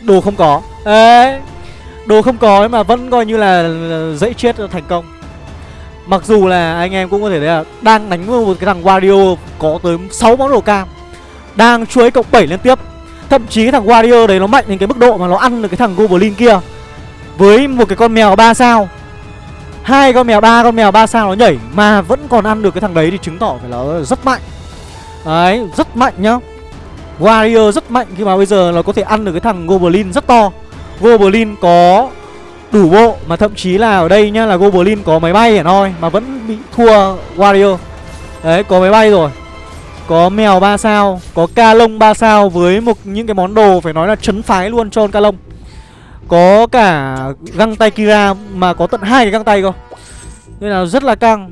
Đồ không có. Đấy. Đồ không có mà vẫn coi như là dãy chết thành công. Mặc dù là anh em cũng có thể thấy là Đang đánh một cái thằng Wario Có tới 6 món đồ cam, Đang chuối cộng 7 liên tiếp. Thậm chí cái thằng Wario đấy nó mạnh đến cái mức độ mà nó ăn được cái thằng Goblin kia Với một cái con mèo 3 sao. Hai con mèo ba, con mèo ba sao nó nhảy Mà vẫn còn ăn được cái thằng đấy thì chứng tỏ phải là rất mạnh. Đấy, rất mạnh nhá. Warrior rất mạnh khi mà bây giờ nó có thể ăn được cái thằng Goblin rất to. Goblin có đủ bộ Mà thậm chí là ở đây nhá là Goblin có máy bay hả thôi Mà vẫn bị thua Warrior. Đấy có máy bay rồi. Có mèo 3 sao Có ca lông 3 sao với một những cái món đồ phải nói là chấn phái luôn cho ca lông. Có cả găng tay Kira mà có tận hai cái găng tay cơ. Nên là rất là căng.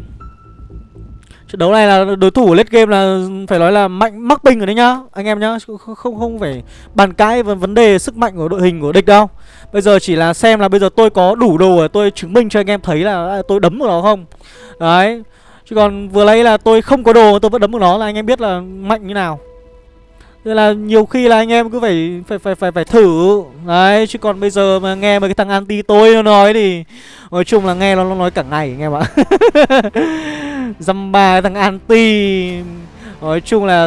Trận đấu này là đối thủ late game là phải nói là mạnh mắc binh rồi đấy nhá Anh em nhá. Không, không phải bàn cãi về vấn đề sức mạnh của đội hình của địch đâu. Bây giờ chỉ là xem là bây giờ tôi có đủ đồ để tôi chứng minh cho anh em thấy là à, tôi đấm được nó không. Đấy. Chứ còn vừa lấy là tôi không có đồ tôi vẫn đấm được nó là anh em biết là mạnh như nào. Nên là nhiều khi là anh em cứ phải phải phải phải phải thử. Đấy chứ còn bây giờ mà nghe mấy cái thằng anti tôi nó nói thì Nói chung là nghe nó, nó nói cả ngày anh em ạ. Dăm ba thằng anti Nói chung là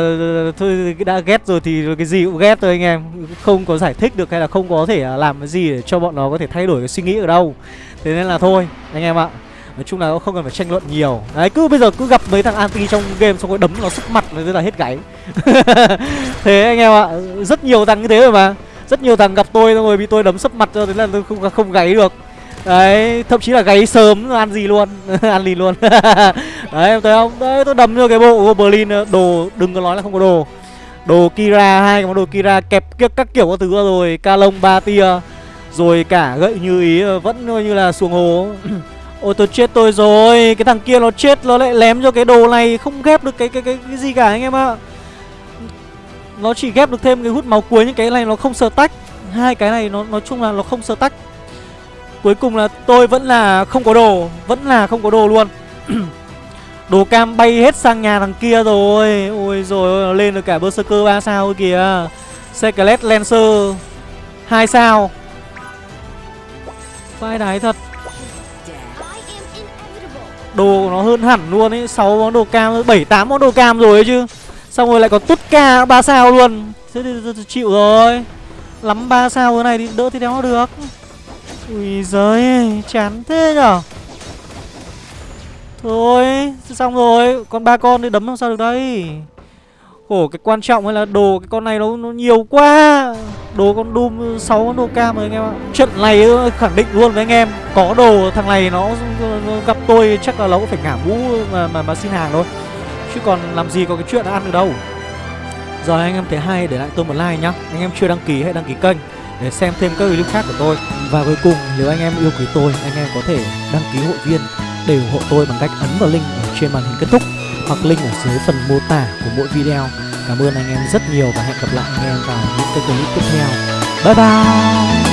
thôi đã ghét rồi thì cái gì cũng ghét thôi anh em. Không có giải thích được hay là không có thể à, làm cái gì để cho bọn nó có thể thay đổi cái suy nghĩ ở đâu. Thế nên là thôi anh em ạ. Nói chung là không cần phải tranh luận nhiều. Đấy cứ bây giờ cứ gặp mấy thằng anti trong game xong rồi đấm nó sức mặt rồi là hết gáy. Thế anh em ạ Rất nhiều thằng như thế rồi mà. Rất nhiều thằng gặp tôi xong rồi bị tôi đấm sấp mặt cho thế là tôi không, không gáy được. Đấy, thậm chí là gáy sớm ăn gì luôn Ăn gì luôn. Đấy, em thấy không? Đấy, tôi đấm cho cái bộ Goblin Đồ, đừng có nói là không có đồ. Đồ Kira, hai cái món đồ Kira kẹp kiếp các kiểu các thứ rồi Ca lông ba tia Rồi cả gậy như ý vẫn như là xuồng hồ Ôi tôi chết tôi rồi Cái thằng kia nó chết nó lại lém cho cái đồ này Không ghép được cái cái cái, cái gì cả anh em ạ. Nó chỉ ghép được thêm cái hút máu cuối những cái này nó không sờ tách Hai cái này nó nói chung là nó không sờ tách Cuối cùng là tôi vẫn là không có đồ Vẫn là không có đồ luôn. Đồ cam bay hết sang nhà thằng kia rồi. Ôi rồi nó lên được cả Berserker 3 sao kìa. Secret Lancer 2 sao. Vai đái thật. Đồ của nó hơn hẳn luôn ấy 6 món đồ cam, 7, 8 món đồ cam rồi ấy chứ. Xong rồi lại có tút ca 3 sao luôn. Thế thì chịu rồi. Lắm 3 sao thế này thì đỡ thì đéo được. Ui giời chán thế nhở? Thôi xong rồi Còn ba con thì đấm làm sao được đây? Khổ cái quan trọng hay là đồ Cái con này nó, nó nhiều quá. Đồ con Doom 6 con đồ cam rồi anh em ạ. Trận này khẳng định luôn với anh em Có đồ thằng này nó, nó gặp tôi Chắc là nó cũng phải ngả mũ mà, mà, mà xin hàng thôi. Chứ còn làm gì có cái chuyện ăn được đâu. Rồi anh em thấy hay để lại tôi một like nhá. Anh em chưa đăng ký hãy đăng ký kênh để xem thêm các clip khác của tôi. Và cuối cùng, nếu anh em yêu quý tôi, anh em có thể đăng ký hội viên để ủng hộ tôi bằng cách ấn vào link ở trên màn hình kết thúc hoặc link ở dưới phần mô tả của mỗi video. Cảm ơn anh em rất nhiều và hẹn gặp lại anh em vào những cái clip tiếp theo. Bye bye!